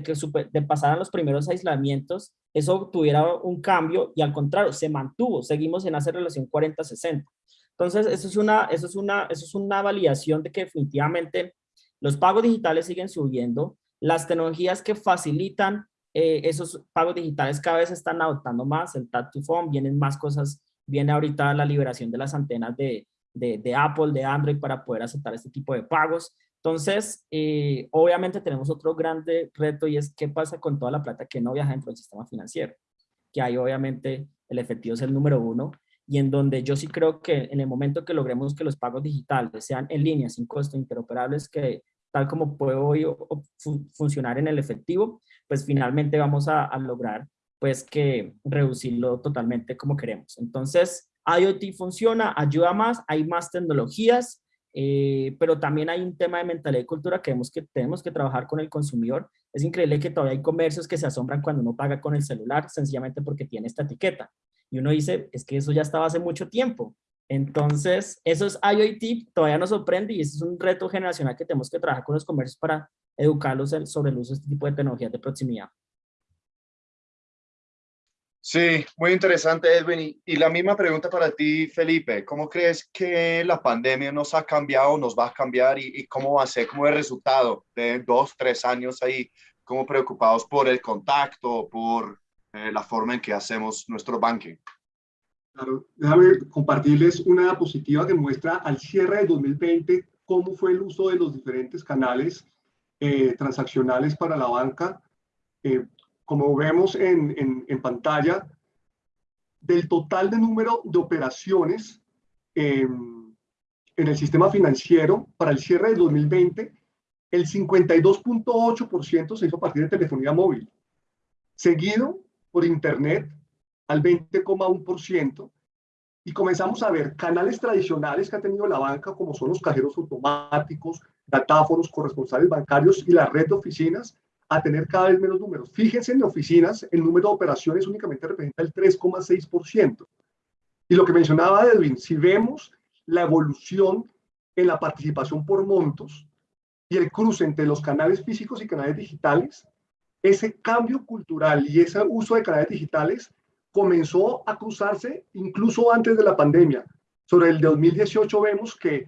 que de pasaran los primeros aislamientos, eso tuviera un cambio y al contrario, se mantuvo, seguimos en esa relación 40-60. Entonces, eso es, una, eso, es una, eso es una validación de que definitivamente los pagos digitales siguen subiendo, las tecnologías que facilitan eh, esos pagos digitales cada vez están adoptando más, el Tap to Phone, vienen más cosas, viene ahorita la liberación de las antenas de, de, Apple, de Android para poder aceptar este tipo de pagos. Entonces, eh, obviamente tenemos otro grande reto y es qué pasa con toda la plata que no viaja dentro del sistema financiero. Que ahí obviamente el efectivo es el número uno y en donde yo sí creo que en el momento que logremos que los pagos digitales sean en línea, sin costo, interoperables, que tal como puede hoy funcionar en el efectivo, pues finalmente vamos a, lograr pues que reducirlo totalmente como queremos. Entonces, IoT funciona, ayuda más, hay más tecnologías, eh, pero también hay un tema de mentalidad y cultura que tenemos, que tenemos que trabajar con el consumidor. Es increíble que todavía hay comercios que se asombran cuando uno paga con el celular, sencillamente porque tiene esta etiqueta. Y uno dice, es que eso ya estaba hace mucho tiempo. Entonces, eso es IoT, todavía nos sorprende y ese es un reto generacional que tenemos que trabajar con los comercios para educarlos sobre el uso de este tipo de tecnologías de proximidad. Sí, muy interesante, Edwin. Y, la misma pregunta para ti, Felipe. ¿Cómo crees que la pandemia nos ha cambiado, nos va a cambiar y, cómo va a ser como el resultado de dos, tres años ahí, como preocupados por el contacto, por eh, la forma en que hacemos nuestro banking? Claro, déjame compartirles una diapositiva que muestra al cierre de 2020 cómo fue el uso de los diferentes canales eh, transaccionales para la banca. Eh, como vemos en, pantalla, del total de número de operaciones em, en el sistema financiero para el cierre del 2020, el 52.8% se hizo a partir de telefonía móvil, seguido por Internet al 20,1%, y comenzamos a ver canales tradicionales que ha tenido la banca, como son los cajeros automáticos, datáforos, corresponsales bancarios y la red de oficinas, a tener cada vez menos números. Fíjense en oficinas, el número de operaciones únicamente representa el 3,6%. Y lo que mencionaba Edwin, si vemos la evolución en la participación por montos y el cruce entre los canales físicos y canales digitales, ese cambio cultural y ese uso de canales digitales comenzó a cruzarse incluso antes de la pandemia. Sobre el 2018 vemos que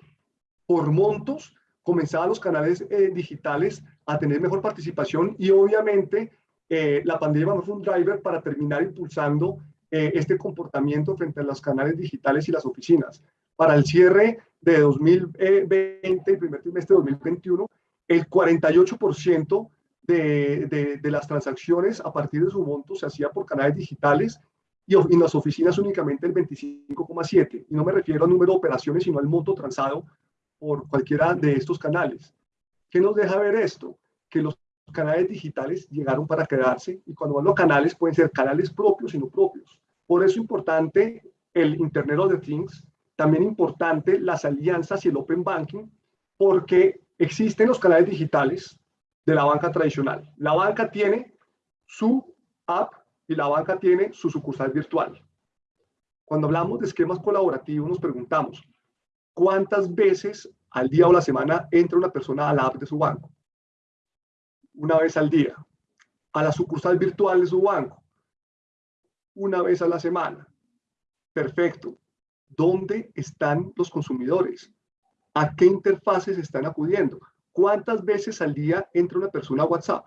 por montos comenzaban los canales eh, digitales a tener mejor participación y obviamente eh, la pandemia fue un driver para terminar impulsando eh, este comportamiento frente a los canales digitales y las oficinas. Para el cierre de 2020 y primer trimestre de 2021, el 48% de, de, de, las transacciones a partir de su monto se hacía por canales digitales y en las oficinas únicamente el 25,7. Y no me refiero al número de operaciones, sino al monto transado por cualquiera de estos canales. ¿Qué nos deja ver esto? Que los canales digitales llegaron para quedarse y cuando hablo canales pueden ser canales propios y no propios. Por eso es importante el Internet of the Things, también importante las alianzas y el Open Banking, porque existen los canales digitales de la banca tradicional. La banca tiene su app y la banca tiene su sucursal virtual. Cuando hablamos de esquemas colaborativos nos preguntamos, ¿cuántas veces al día o la semana entra una persona a la app de su banco? Una vez al día. A la sucursal virtual de su banco. Una vez a la semana. Perfecto. ¿Dónde están los consumidores? ¿A qué interfaces están acudiendo? ¿Cuántas veces al día entra una persona a WhatsApp?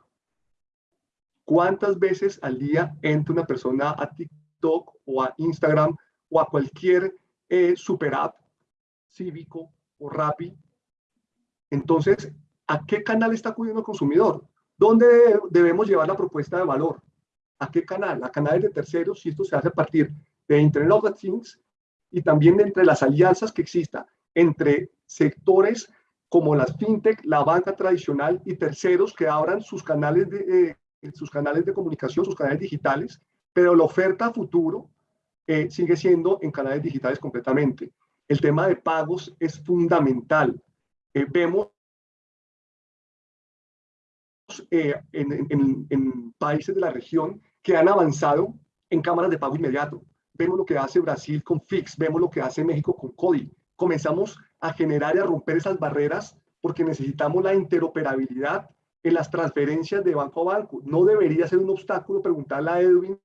¿Cuántas veces al día entra una persona a TikTok o a Instagram o a cualquier eh, super app cívico o Rappi? Entonces, ¿a qué canal está acudiendo el consumidor? ¿Dónde debemos llevar la propuesta de valor? ¿A qué canal? ¿A canales de terceros? Si esto se hace a partir de Internet of Things y también entre las alianzas que exista entre sectores como las fintech, la banca tradicional y terceros que abran sus canales de, eh, sus canales de comunicación, sus canales digitales, pero la oferta a futuro eh, sigue siendo en canales digitales completamente. El tema de pagos es fundamental. Eh, vemos eh, en, en, países de la región que han avanzado en cámaras de pago inmediato. Vemos lo que hace Brasil con Fix, vemos lo que hace México con CODI. Comenzamos a generar y a romper esas barreras porque necesitamos la interoperabilidad en las transferencias de banco a banco. No debería ser un obstáculo preguntarle a Edwin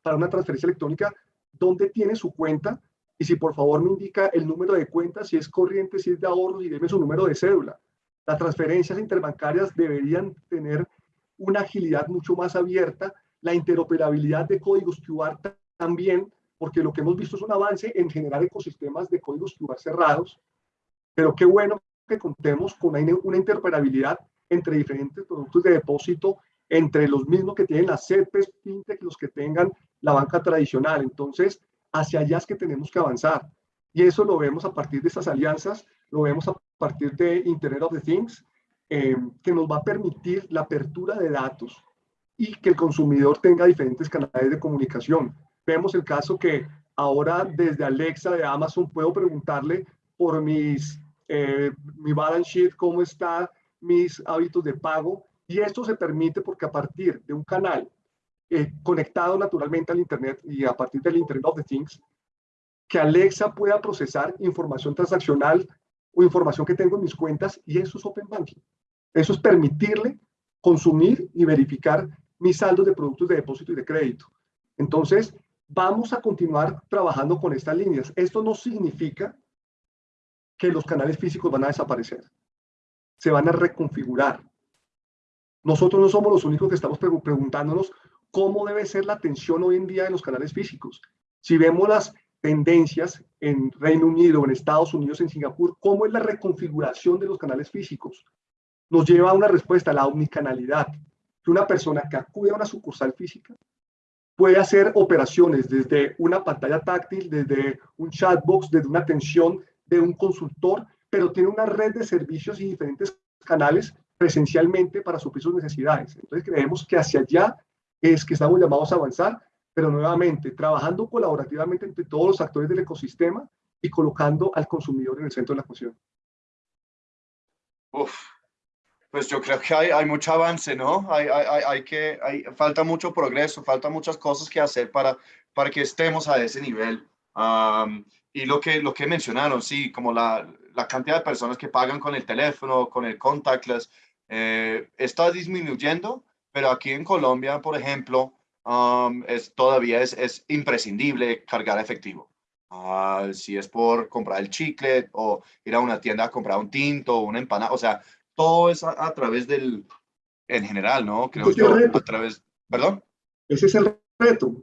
para una transferencia electrónica dónde tiene su cuenta y si por favor me indica el número de cuenta, si es corriente, si es de ahorros y deme su número de cédula. Las transferencias interbancarias deberían tener una agilidad mucho más abierta, la interoperabilidad de códigos QR también, porque lo que hemos visto es un avance en generar ecosistemas de códigos QR cerrados, pero qué bueno que contemos con una interoperabilidad entre diferentes productos de depósito, entre los mismos que tienen las CEPES, FinTech, los que tengan la banca tradicional. Entonces, hacia allá es que tenemos que avanzar. Y eso lo vemos a partir de estas alianzas, lo vemos a partir de Internet of the Things, eh, que nos va a permitir la apertura de datos y que el consumidor tenga diferentes canales de comunicación. Vemos el caso que ahora desde Alexa de Amazon puedo preguntarle por mis, eh, mi balance sheet, cómo está, mis hábitos de pago y esto se permite porque a partir de un canal eh, conectado naturalmente al Internet y a partir del Internet of the Things, que Alexa pueda procesar información transaccional o información que tengo en mis cuentas y eso es Open Banking. Eso es permitirle consumir y verificar mis saldos de productos de depósito y de crédito. Entonces, vamos a continuar trabajando con estas líneas. Esto no significa que los canales físicos van a desaparecer se van a reconfigurar. Nosotros no somos los únicos que estamos preguntándonos cómo debe ser la atención hoy en día en los canales físicos. Si vemos las tendencias en Reino Unido, en Estados Unidos, en Singapur, cómo es la reconfiguración de los canales físicos. Nos lleva a una respuesta, a la omnicanalidad, que una persona que acude a una sucursal física puede hacer operaciones desde una pantalla táctil, desde un chatbox, desde una atención de un consultor, pero tiene una red de servicios y diferentes canales presencialmente para suplir sus necesidades. Entonces creemos que hacia allá es que estamos llamados a avanzar, pero nuevamente trabajando colaborativamente entre todos los actores del ecosistema y colocando al consumidor en el centro de la ecuación. Uf, pues yo creo que hay, hay mucho avance, ¿no? Hay, hay, hay que, falta mucho progreso, falta muchas cosas que hacer para, para que estemos a ese nivel. y lo que, lo que mencionaron, sí, como la, la cantidad de personas que pagan con el teléfono, con el contactless, eh, está disminuyendo, pero aquí en Colombia, por ejemplo, um, es, todavía es, es, imprescindible cargar efectivo. Uh, si es por comprar el chicle o ir a una tienda a comprar un tinto o una empanada, o sea, todo es a, través del, en general, ¿no? Creo yo, a través, ¿perdón? Ese es el reto.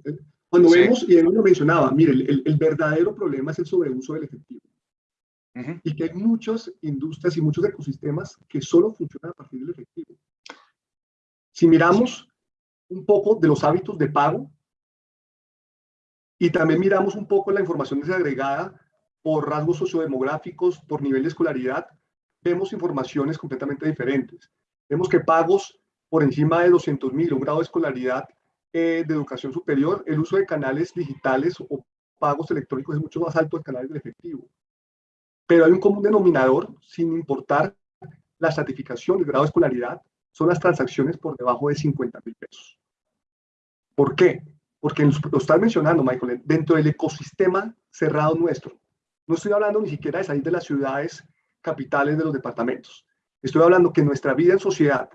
Cuando vemos, y él lo mencionaba, mire, el, el verdadero problema es el sobreuso del efectivo y que hay muchas industrias y muchos ecosistemas que solo funcionan a partir del efectivo. Si miramos un poco de los hábitos de pago Y también miramos un poco la información desagregada por rasgos sociodemográficos, por nivel de escolaridad, vemos informaciones completamente diferentes. Vemos que pagos por encima de 200 mil, un grado de escolaridad eh, de educación superior, el uso de canales digitales o pagos electrónicos es mucho más alto que canales del efectivo. Pero hay un común denominador, sin importar la certificación del grado de escolaridad, son las transacciones por debajo de 50 mil pesos. ¿Por qué? Porque lo estás mencionando, Michael, dentro del ecosistema cerrado nuestro. No estoy hablando ni siquiera de salir de las ciudades capitales de los departamentos. Estoy hablando que nuestra vida en sociedad,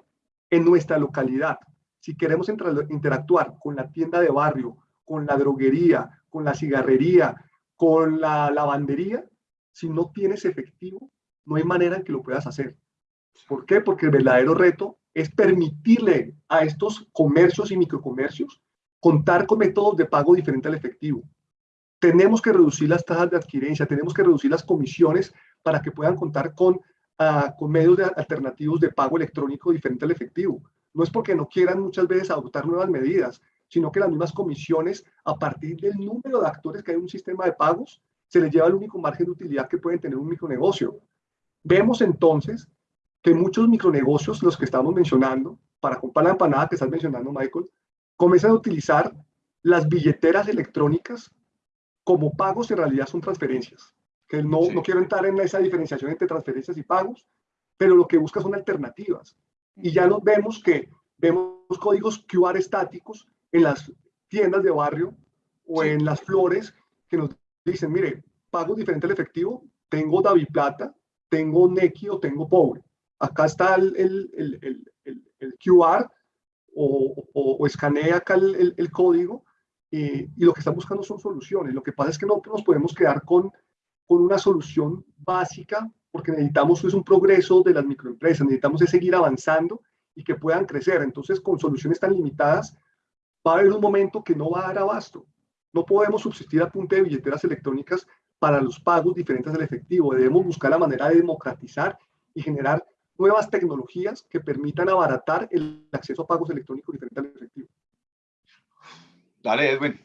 en nuestra localidad, si queremos interactuar con la tienda de barrio, con la droguería, con la cigarrería, con la lavandería, si no tienes efectivo, no hay manera en que lo puedas hacer. ¿Por qué? Porque el verdadero reto es permitirle a estos comercios y microcomercios contar con métodos de pago diferentes al efectivo. Tenemos que reducir las tasas de adquirencia, tenemos que reducir las comisiones para que puedan contar con, ah, con medios de, alternativos de pago electrónico diferente al efectivo. No es porque no quieran muchas veces adoptar nuevas medidas, sino que las mismas comisiones, a partir del número de actores que hay en un sistema de pagos, se les lleva el único margen de utilidad que pueden tener un micronegocio. Vemos entonces que muchos micronegocios, los que estamos mencionando, para comprar la empanada que estás mencionando, Michael, comienzan a utilizar las billeteras electrónicas como pagos, en realidad son transferencias. Que no, no quiero entrar en esa diferenciación entre transferencias y pagos, pero lo que busca son alternativas. Y ya nos vemos que vemos códigos QR estáticos en las tiendas de barrio o en las flores que nos dicen, mire, pago diferente al efectivo, tengo David Plata, tengo Neki o tengo Pobre. Acá está el, el, el, el QR o, o, escanea acá el, código y lo que están buscando son soluciones. Lo que pasa es que no nos podemos quedar con, con una solución básica porque necesitamos es un progreso de las microempresas, necesitamos es seguir avanzando y que puedan crecer. Entonces, con soluciones tan limitadas, va a haber un momento que no va a dar abasto. No podemos subsistir a punta de billeteras electrónicas para los pagos diferentes al efectivo. Debemos buscar la manera de democratizar y generar nuevas tecnologías que permitan abaratar el acceso a pagos electrónicos diferentes al efectivo. Dale, Edwin.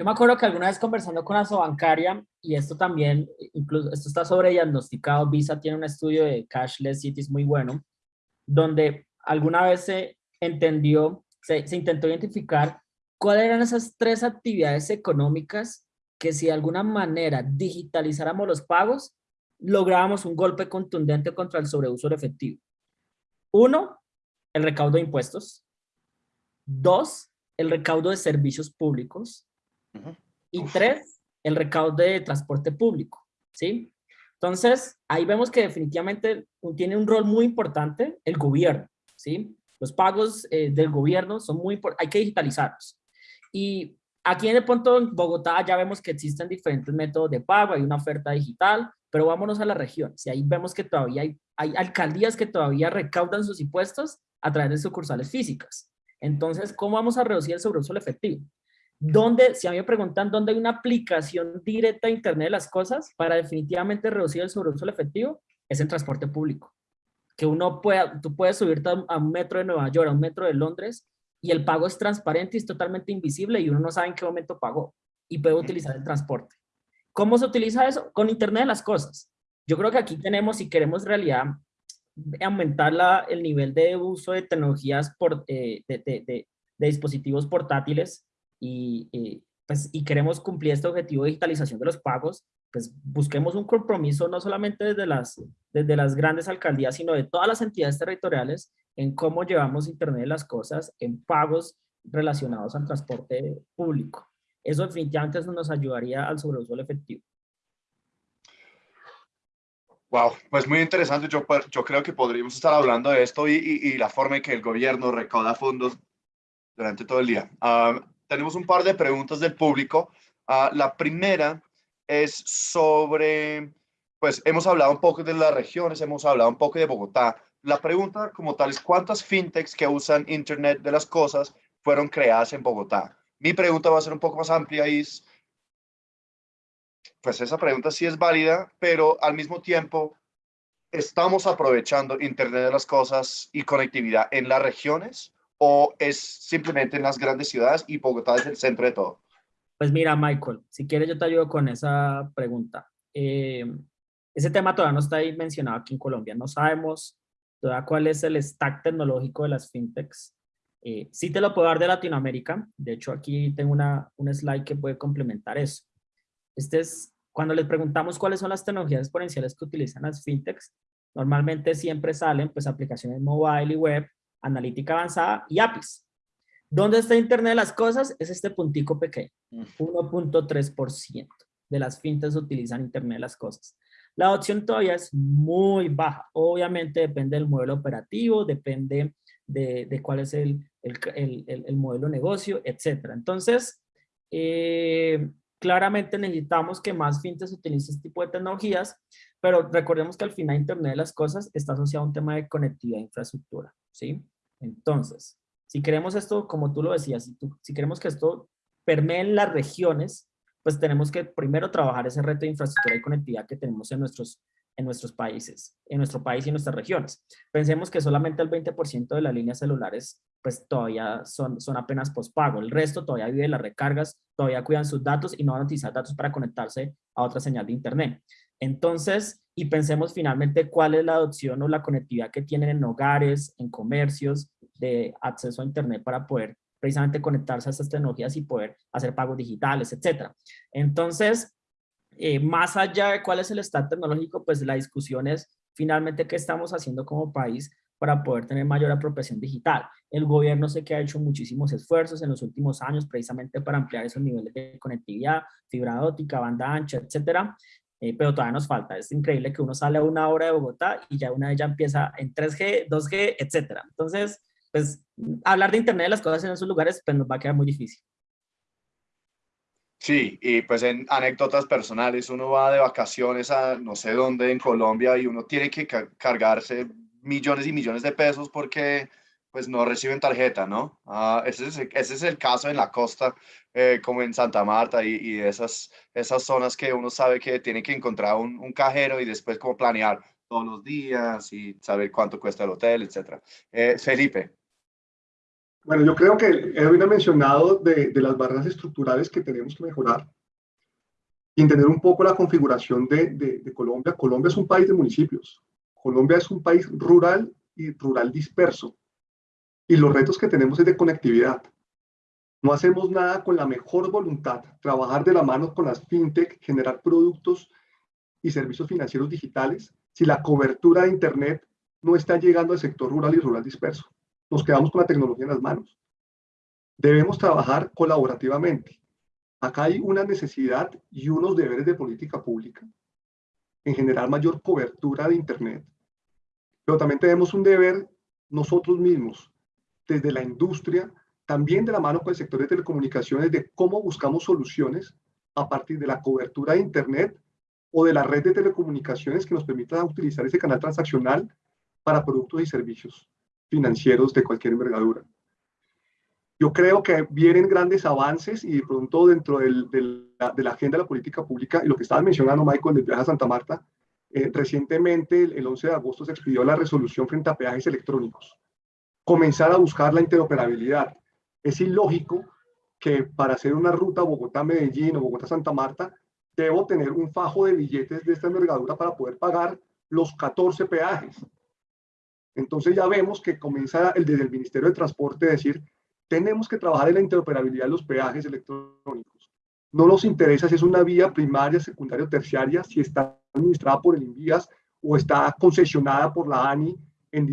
Yo me acuerdo que alguna vez conversando con Asobancaria, y esto también, incluso esto está sobre diagnosticado, Visa tiene un estudio de cashless cities muy bueno, donde alguna vez se entendió, se, se intentó identificar cuáles eran esas tres actividades económicas que si de alguna manera digitalizáramos los pagos, lográbamos un golpe contundente contra el sobreuso de efectivo. Uno, el recaudo de impuestos. Dos, el recaudo de servicios públicos. Y tres, el recaudo de transporte público, ¿sí? Entonces, ahí vemos que definitivamente tiene un rol muy importante el gobierno, ¿sí? Los pagos eh, del gobierno son muy importantes, hay que digitalizarlos. Y aquí en el punto Bogotá ya vemos que existen diferentes métodos de pago, hay una oferta digital, pero vámonos a la región. Si ahí vemos que todavía hay, hay alcaldías que todavía recaudan sus impuestos a través de sucursales físicas. Entonces, ¿cómo vamos a reducir el sobreuso efectivo? ¿Dónde, si a mí me preguntan dónde hay una aplicación directa a Internet de las cosas para definitivamente reducir el sobreuso efectivo, es en transporte público. Que uno pueda, tú puedes subirte a un metro de Nueva York, a un metro de Londres, y el pago es transparente y es totalmente invisible y uno no sabe en qué momento pagó y puede utilizar el transporte. ¿Cómo se utiliza eso? Con Internet de las cosas. Yo creo que aquí tenemos, si queremos realidad aumentar la, el nivel de uso de tecnologías por, eh, de, de, de, dispositivos portátiles, y, pues, y queremos cumplir este objetivo de digitalización de los pagos, pues busquemos un compromiso no solamente desde las, desde las grandes alcaldías, sino de todas las entidades territoriales en cómo llevamos Internet de las cosas en pagos relacionados al transporte público. Eso definitivamente nos ayudaría al sobreuso del efectivo. Wow, pues muy interesante. Yo, yo creo que podríamos estar hablando de esto y, y, la forma en que el gobierno recauda fondos durante todo el día. Ah, tenemos un par de preguntas del público. Uh, la primera es sobre, pues hemos hablado un poco de las regiones, hemos hablado un poco de Bogotá. La pregunta como tal es, ¿cuántas fintechs que usan Internet de las cosas fueron creadas en Bogotá? Mi pregunta va a ser un poco más amplia y es, pues esa pregunta sí es válida, pero al mismo tiempo, ¿estamos aprovechando Internet de las cosas y conectividad en las regiones? o es simplemente en las grandes ciudades y Bogotá es el centro de todo? Pues mira, Michael, si quieres yo te ayudo con esa pregunta. Eh, ese tema todavía no está ahí mencionado aquí en Colombia. No sabemos todavía cuál es el stack tecnológico de las fintechs. Eh, sí te lo puedo dar de Latinoamérica. De hecho, aquí tengo una, un slide que puede complementar eso. Este es, cuando les preguntamos cuáles son las tecnologías exponenciales que utilizan las fintechs, normalmente siempre salen pues aplicaciones mobile y web, analítica avanzada y APIs. ¿Dónde está Internet de las cosas? Es este puntico pequeño, 1.3% de las fintechs utilizan Internet de las cosas. La adopción todavía es muy baja. Obviamente depende del modelo operativo, depende de, cuál es el, el, modelo de negocio, etc. Entonces, eh, claramente necesitamos que más fintechs utilicen este tipo de tecnologías, pero recordemos que al final Internet de las cosas está asociado a un tema de conectividad e infraestructura, ¿sí? Entonces, si queremos esto, como tú lo decías, si, si queremos que esto permee en las regiones, pues tenemos que primero trabajar ese reto de infraestructura y conectividad que tenemos en nuestros, en nuestros países, en nuestro país y en nuestras regiones. Pensemos que solamente el 20% de las líneas celulares pues todavía son, son apenas postpago. El resto todavía vive las recargas, todavía cuidan sus datos y no van a utilizar datos para conectarse a otra señal de internet. Entonces, y pensemos finalmente cuál es la adopción o la conectividad que tienen en hogares, en comercios, de acceso a Internet para poder precisamente conectarse a estas tecnologías y poder hacer pagos digitales, etcétera. Entonces, eh, más allá de cuál es el estado tecnológico, pues la discusión es finalmente qué estamos haciendo como país para poder tener mayor apropiación digital. El gobierno sé que ha hecho muchísimos esfuerzos en los últimos años precisamente para ampliar esos niveles de conectividad, fibra óptica, banda ancha, etcétera, eh, pero todavía nos falta. Es increíble que uno sale a una hora de Bogotá y ya una de ellas empieza en 3G, 2G, etcétera. Entonces, pues hablar de Internet de las cosas en esos lugares pues nos va a quedar muy difícil. Sí, y pues en anécdotas personales, uno va de vacaciones a no sé dónde en Colombia y uno tiene que cargarse millones y millones de pesos porque pues no reciben tarjeta, ¿no? Ah, ese, es, ese, es, el caso en la costa, eh, como en Santa Marta y, y, esas, esas zonas que uno sabe que tiene que encontrar un, un cajero y después como planear todos los días y saber cuánto cuesta el hotel, etc. Eh, Felipe. Bueno, yo creo que Edwin ha mencionado de, las barreras estructurales que tenemos que mejorar y entender un poco la configuración de, de, Colombia. Colombia es un país de municipios. Colombia es un país rural y rural disperso. Y los retos que tenemos es de conectividad. No hacemos nada con la mejor voluntad, trabajar de la mano con las fintech, generar productos y servicios financieros digitales, si la cobertura de Internet no está llegando al sector rural y rural disperso nos quedamos con la tecnología en las manos. Debemos trabajar colaborativamente. Acá hay una necesidad y unos deberes de política pública en generar mayor cobertura de Internet. Pero también tenemos un deber nosotros mismos, desde la industria, también de la mano con el sector de telecomunicaciones, de cómo buscamos soluciones a partir de la cobertura de Internet o de la red de telecomunicaciones que nos permita utilizar ese canal transaccional para productos y servicios financieros de cualquier envergadura. Yo creo que vienen grandes avances y de pronto dentro de la agenda de la política pública, y lo que estaba mencionando Michael del viaje a Santa Marta, eh, recientemente el, el 11 de agosto se expidió la resolución frente a peajes electrónicos. Comenzar a buscar la interoperabilidad. Es ilógico que para hacer una ruta Bogotá-Medellín o Bogotá-Santa Marta, debo tener un fajo de billetes de esta envergadura para poder pagar los 14 peajes. Entonces ya vemos que comienza el, desde el Ministerio de Transporte a decir, tenemos que trabajar en la interoperabilidad de los peajes electrónicos. No nos interesa si es una vía primaria, secundaria o terciaria, si está administrada por el INVIAS o está concesionada por la ANI en,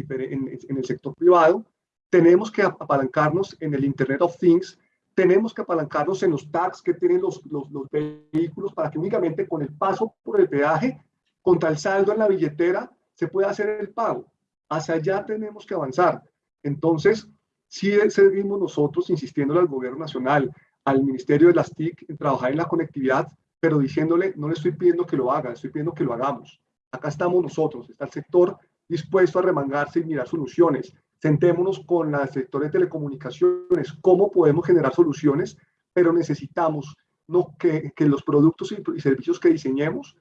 el sector privado. Tenemos que apalancarnos en el Internet of Things, tenemos que apalancarnos en los tags que tienen los, los, los vehículos para que únicamente con el paso por el peaje, contra el saldo en la billetera, se pueda hacer el pago hacia allá tenemos que avanzar. Entonces, sí seguimos nosotros insistiendo al gobierno nacional, al Ministerio de las TIC, en trabajar en la conectividad, pero diciéndole, no le estoy pidiendo que lo haga, estoy pidiendo que lo hagamos. Acá estamos nosotros, está el sector dispuesto a remangarse y mirar soluciones. Sentémonos con el sector de telecomunicaciones, cómo podemos generar soluciones, pero necesitamos que los productos y, y servicios que diseñemos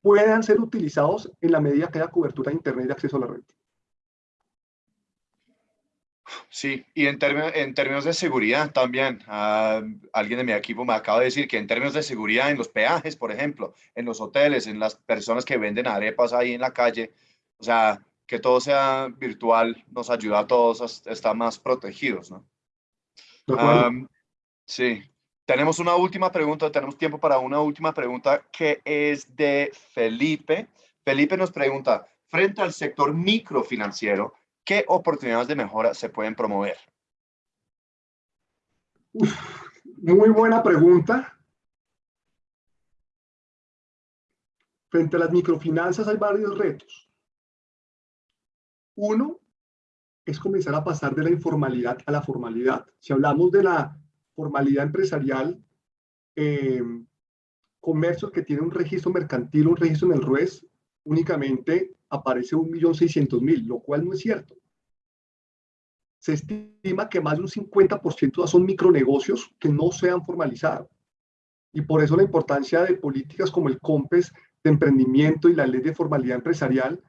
puedan ser utilizados en la medida que haya cobertura de Internet y acceso a la red. Sí, y en, términos, en términos de seguridad también, ah, alguien de mi equipo me acaba de decir que en términos de seguridad en los peajes, por ejemplo, en los hoteles, en las personas que venden arepas ahí en la calle, o sea, que todo sea virtual nos ayuda a todos a estar más protegidos, ¿no? sí, tenemos una última pregunta, tenemos tiempo para una última pregunta que es de Felipe. Felipe nos pregunta, frente al sector microfinanciero, ¿qué oportunidades de mejora se pueden promover? muy buena pregunta. Frente a las microfinanzas hay varios retos. Uno es comenzar a pasar de la informalidad a la formalidad. Si hablamos de la formalidad empresarial, eh, comercios que tienen un registro mercantil, un registro en el RUES, únicamente aparece 1.600.000, lo cual no es cierto. Se estima que más de un 50% son micronegocios que no se han formalizado. Y por eso la importancia de políticas como el COMPES de emprendimiento y la ley de formalidad empresarial,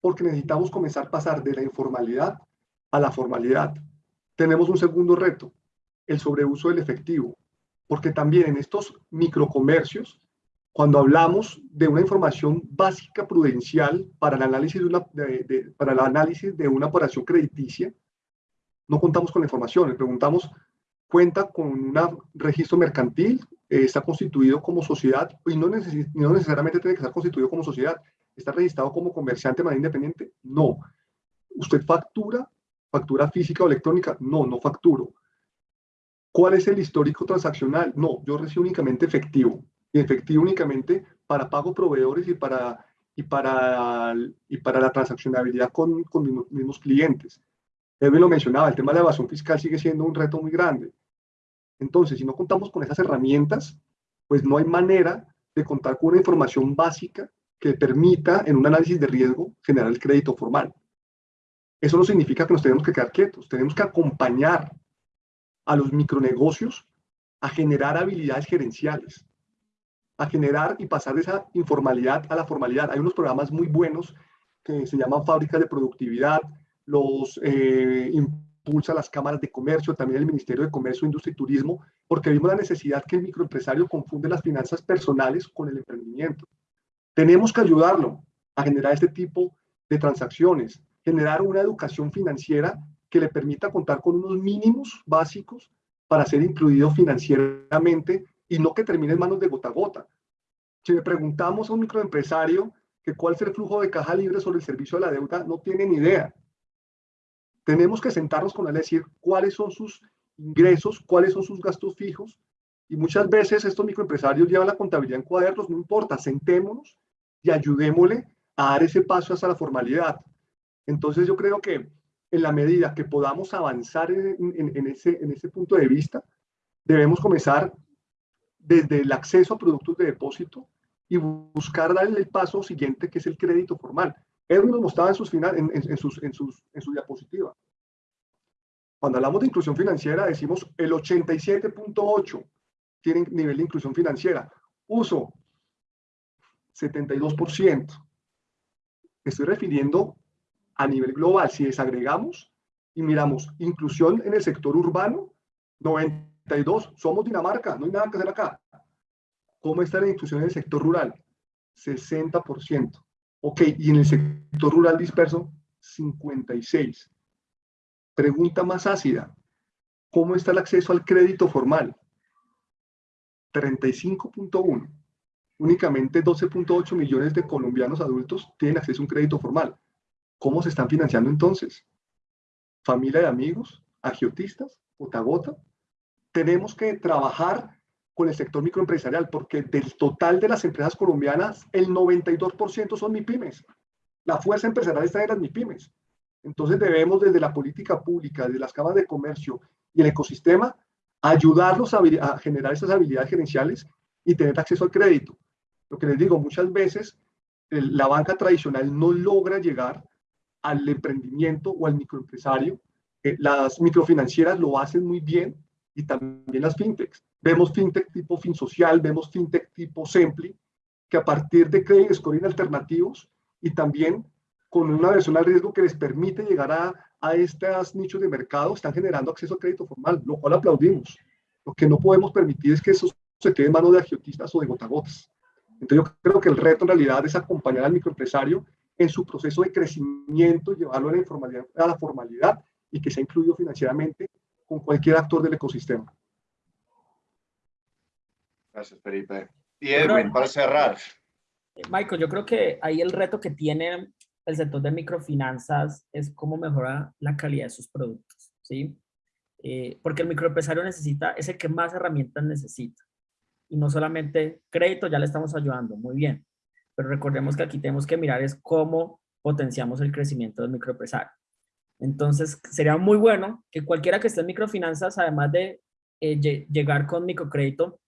porque necesitamos comenzar a pasar de la informalidad a la formalidad. Tenemos un segundo reto, el sobreuso del efectivo, porque también en estos microcomercios cuando hablamos de una información básica prudencial para el análisis de una, para el análisis de una operación crediticia, no contamos con la información, le preguntamos, ¿cuenta con un registro mercantil? Eh, ¿Está constituido como sociedad? Y no, no necesariamente tiene que estar constituido como sociedad. ¿Está registrado como comerciante de manera independiente? No. ¿Usted factura? ¿Factura física o electrónica? No, no facturo. ¿Cuál es el histórico transaccional? No, yo recibo únicamente efectivo efectivo únicamente para pago proveedores y para, y para, y para la transaccionabilidad con, con mismos, mismos clientes. Edwin lo mencionaba, el tema de la evasión fiscal sigue siendo un reto muy grande. Entonces, si no contamos con esas herramientas, pues no hay manera de contar con una información básica que permita, en un análisis de riesgo, generar el crédito formal. Eso no significa que nos tenemos que quedar quietos, tenemos que acompañar a los micronegocios a generar habilidades gerenciales, a generar y pasar de esa informalidad a la formalidad. Hay unos programas muy buenos que se llaman fábricas de productividad, los eh, impulsa las cámaras de comercio, también el Ministerio de Comercio, Industria y Turismo, porque vimos la necesidad que el microempresario confunde las finanzas personales con el emprendimiento. Tenemos que ayudarlo a generar este tipo de transacciones, generar una educación financiera que le permita contar con unos mínimos básicos para ser incluido financieramente y no que termine en manos de gota a gota. Si le preguntamos a un microempresario que cuál es el flujo de caja libre sobre el servicio de la deuda, no tiene ni idea. Tenemos que sentarnos con él y decir cuáles son sus ingresos, cuáles son sus gastos fijos. Y muchas veces estos microempresarios llevan la contabilidad en cuadernos, no importa, sentémonos y ayudémosle a dar ese paso hasta la formalidad. Entonces yo creo que en la medida que podamos avanzar en, ese, en ese punto de vista, debemos comenzar desde el acceso a productos de depósito y buscar darle el paso siguiente, que es el crédito formal. Edwin nos mostraba en sus, final, en, sus, en, sus, en su diapositiva. Cuando hablamos de inclusión financiera, decimos el 87.8 tienen nivel de inclusión financiera. Uso, 72%. Estoy refiriendo a nivel global. Si desagregamos y miramos inclusión en el sector urbano, 90 somos Dinamarca, no hay nada que hacer acá. ¿Cómo está la inclusión en el sector rural? 60%. Ok, y en el sector rural disperso, 56. Pregunta más ácida. ¿Cómo está el acceso al crédito formal? 35.1. Únicamente 12.8 millones de colombianos adultos tienen acceso a un crédito formal. ¿Cómo se están financiando entonces? ¿Familia de amigos? ¿Agiotistas? ¿Gota gota? Tenemos que trabajar con el sector microempresarial, porque del total de las empresas colombianas, el 92% son MIPIMES. La fuerza empresarial está en las MIPIMES. Entonces debemos desde la política pública, desde las cámaras de comercio y el ecosistema, ayudarlos a, generar esas habilidades gerenciales y tener acceso al crédito. Lo que les digo, muchas veces la banca tradicional no logra llegar al emprendimiento o al microempresario. Eh, las microfinancieras lo hacen muy bien, y también las fintechs. Vemos fintech tipo FinSocial, vemos fintech tipo Sempli, que a partir de credit scoring alternativos y también con una versión al riesgo que les permite llegar a, a estos nichos de mercado, están generando acceso al crédito formal, lo cual aplaudimos. Lo que no podemos permitir es que eso se quede en manos de agiotistas o de gotagotas. Entonces yo creo que el reto en realidad es acompañar al microempresario en su proceso de crecimiento, llevarlo a la, informalidad, a la formalidad y que sea incluido financieramente con cualquier actor del ecosistema. Gracias, Felipe. Y Edwin, para cerrar. Michael, yo creo que ahí el reto que tiene el sector de microfinanzas es cómo mejorar la calidad de sus productos, ¿sí? Eh, porque el microempresario necesita, es el que más herramientas necesita. Y no solamente crédito, ya le estamos ayudando, muy bien. Pero recordemos que aquí tenemos que mirar es cómo potenciamos el crecimiento del microempresario. Entonces, sería muy bueno que cualquiera que esté en microfinanzas, además de eh, llegar con microcrédito,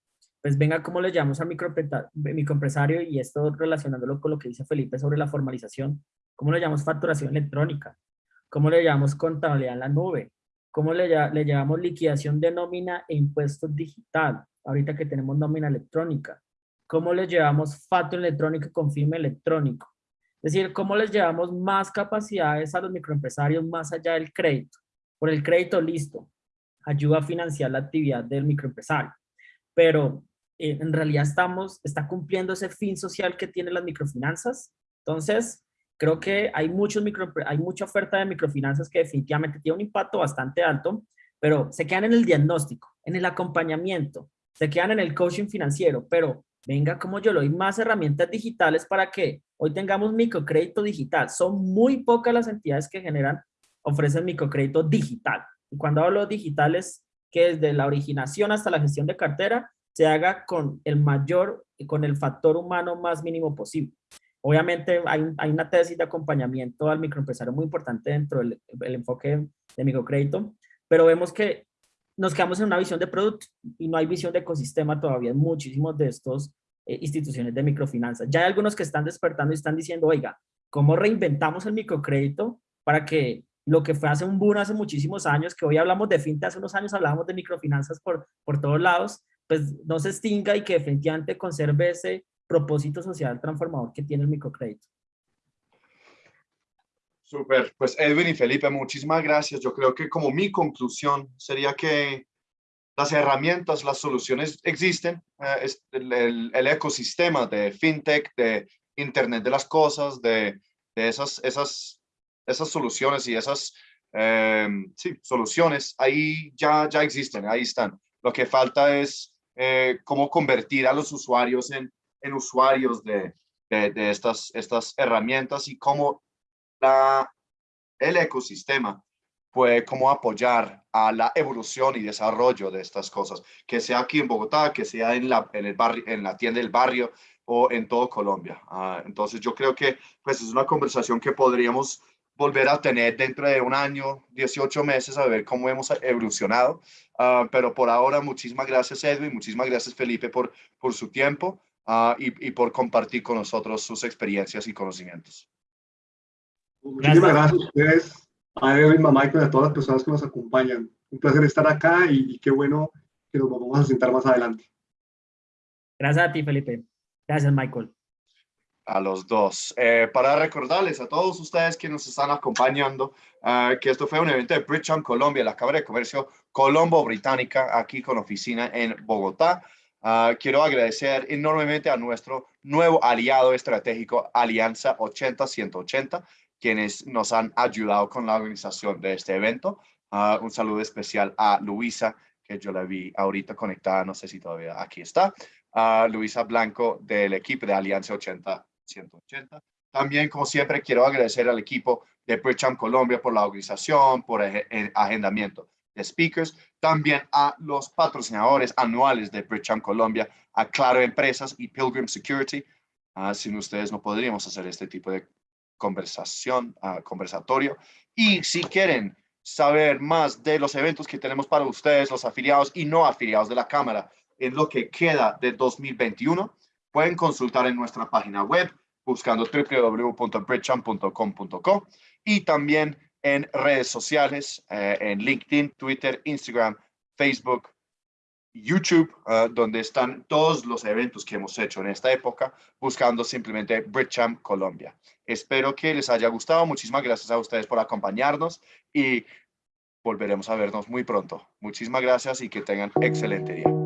pues venga, ¿cómo le llamamos al microempresario? Y esto relacionándolo con lo que dice Felipe sobre la formalización, ¿cómo le llamamos facturación electrónica? ¿Cómo le llamamos contabilidad en la nube? ¿Cómo le, le llamamos liquidación de nómina e impuestos digital? Ahorita que tenemos nómina electrónica. ¿Cómo le llevamos facto electrónico con firme electrónico? Es decir, ¿cómo les llevamos más capacidades a los microempresarios más allá del crédito? Por el crédito, listo, ayuda a financiar la actividad del microempresario. Pero eh, en realidad estamos, está cumpliendo ese fin social que tienen las microfinanzas. Entonces, creo que hay, muchos micro, hay mucha oferta de microfinanzas que definitivamente tiene un impacto bastante alto, pero se quedan en el diagnóstico, en el acompañamiento, se quedan en el coaching financiero, pero venga como yo lo doy más herramientas digitales para que hoy tengamos microcrédito digital. Son muy pocas las entidades que generan, ofrecen microcrédito digital. Y cuando hablo digitales, que desde la originación hasta la gestión de cartera se haga con el mayor, con el factor humano más mínimo posible. Obviamente hay, hay una tesis de acompañamiento al microempresario muy importante dentro del enfoque de microcrédito, pero vemos que nos quedamos en una visión de producto y no hay visión de ecosistema todavía en muchísimos de estos eh, instituciones de microfinanzas. Ya hay algunos que están despertando y están diciendo, oiga, ¿cómo reinventamos el microcrédito para que lo que fue hace un boom hace muchísimos años, que hoy hablamos de fintech, hace unos años hablábamos de microfinanzas por, por todos lados, pues no se extinga y que definitivamente conserve ese propósito social transformador que tiene el microcrédito. Súper, pues Edwin y Felipe, muchísimas gracias. Yo creo que como mi conclusión sería que las herramientas, las soluciones existen, eh, el, el, ecosistema de fintech, de Internet de las cosas, de, de esas, esas, esas soluciones y esas eh, sí, soluciones, ahí ya, ya existen, ahí están. Lo que falta es eh, cómo convertir a los usuarios en, en usuarios de, de, estas, estas herramientas y cómo el ecosistema puede cómo apoyar a la evolución y desarrollo de estas cosas, que sea aquí en Bogotá, que sea en la, en el barrio, en la tienda del barrio o en todo Colombia. Ah, entonces yo creo que pues es una conversación que podríamos volver a tener dentro de un año, 18 meses, a ver cómo hemos evolucionado. Uh, pero por ahora, muchísimas gracias Edwin, muchísimas gracias Felipe por, por su tiempo y, y, por compartir con nosotros sus experiencias y conocimientos. Muchísimas gracias a ustedes, a Edwin, a Michael y a todas las personas que nos acompañan. Un placer estar acá y, y qué bueno que nos vamos a sentar más adelante. Gracias a ti, Felipe. Gracias, Michael a los dos. Eh, para recordarles a todos ustedes que nos están acompañando uh, que esto fue un evento de Bridgetown Colombia, la Cámara de Comercio Colombo Británica, aquí con oficina en Bogotá. Uh, quiero agradecer enormemente a nuestro nuevo aliado estratégico Alianza 80-180, quienes nos han ayudado con la organización de este evento. Uh, un saludo especial a Luisa, que yo la vi ahorita conectada, no sé si todavía aquí está. a Luisa Blanco del equipo de Alianza 80 180. También, como siempre, quiero agradecer al equipo de Bridgetown Colombia por la organización, por el agendamiento de speakers, también a los patrocinadores anuales de Bridgetown Colombia, a Claro Empresas y Pilgrim Security. Uh, sin ustedes no podríamos hacer este tipo de conversación, uh, conversatorio. Y si quieren saber más de los eventos que tenemos para ustedes, los afiliados y no afiliados de la Cámara, en lo que queda de 2021, pueden consultar en nuestra página web buscando www.bridgechamp.com.co y también en redes sociales, eh, en LinkedIn, Twitter, Instagram, Facebook YouTube, ah, donde están todos los eventos que hemos hecho en esta época, buscando simplemente BritChamp Colombia. Espero que les haya gustado. Muchísimas gracias a ustedes por acompañarnos y volveremos a vernos muy pronto. Muchísimas gracias y que tengan excelente día.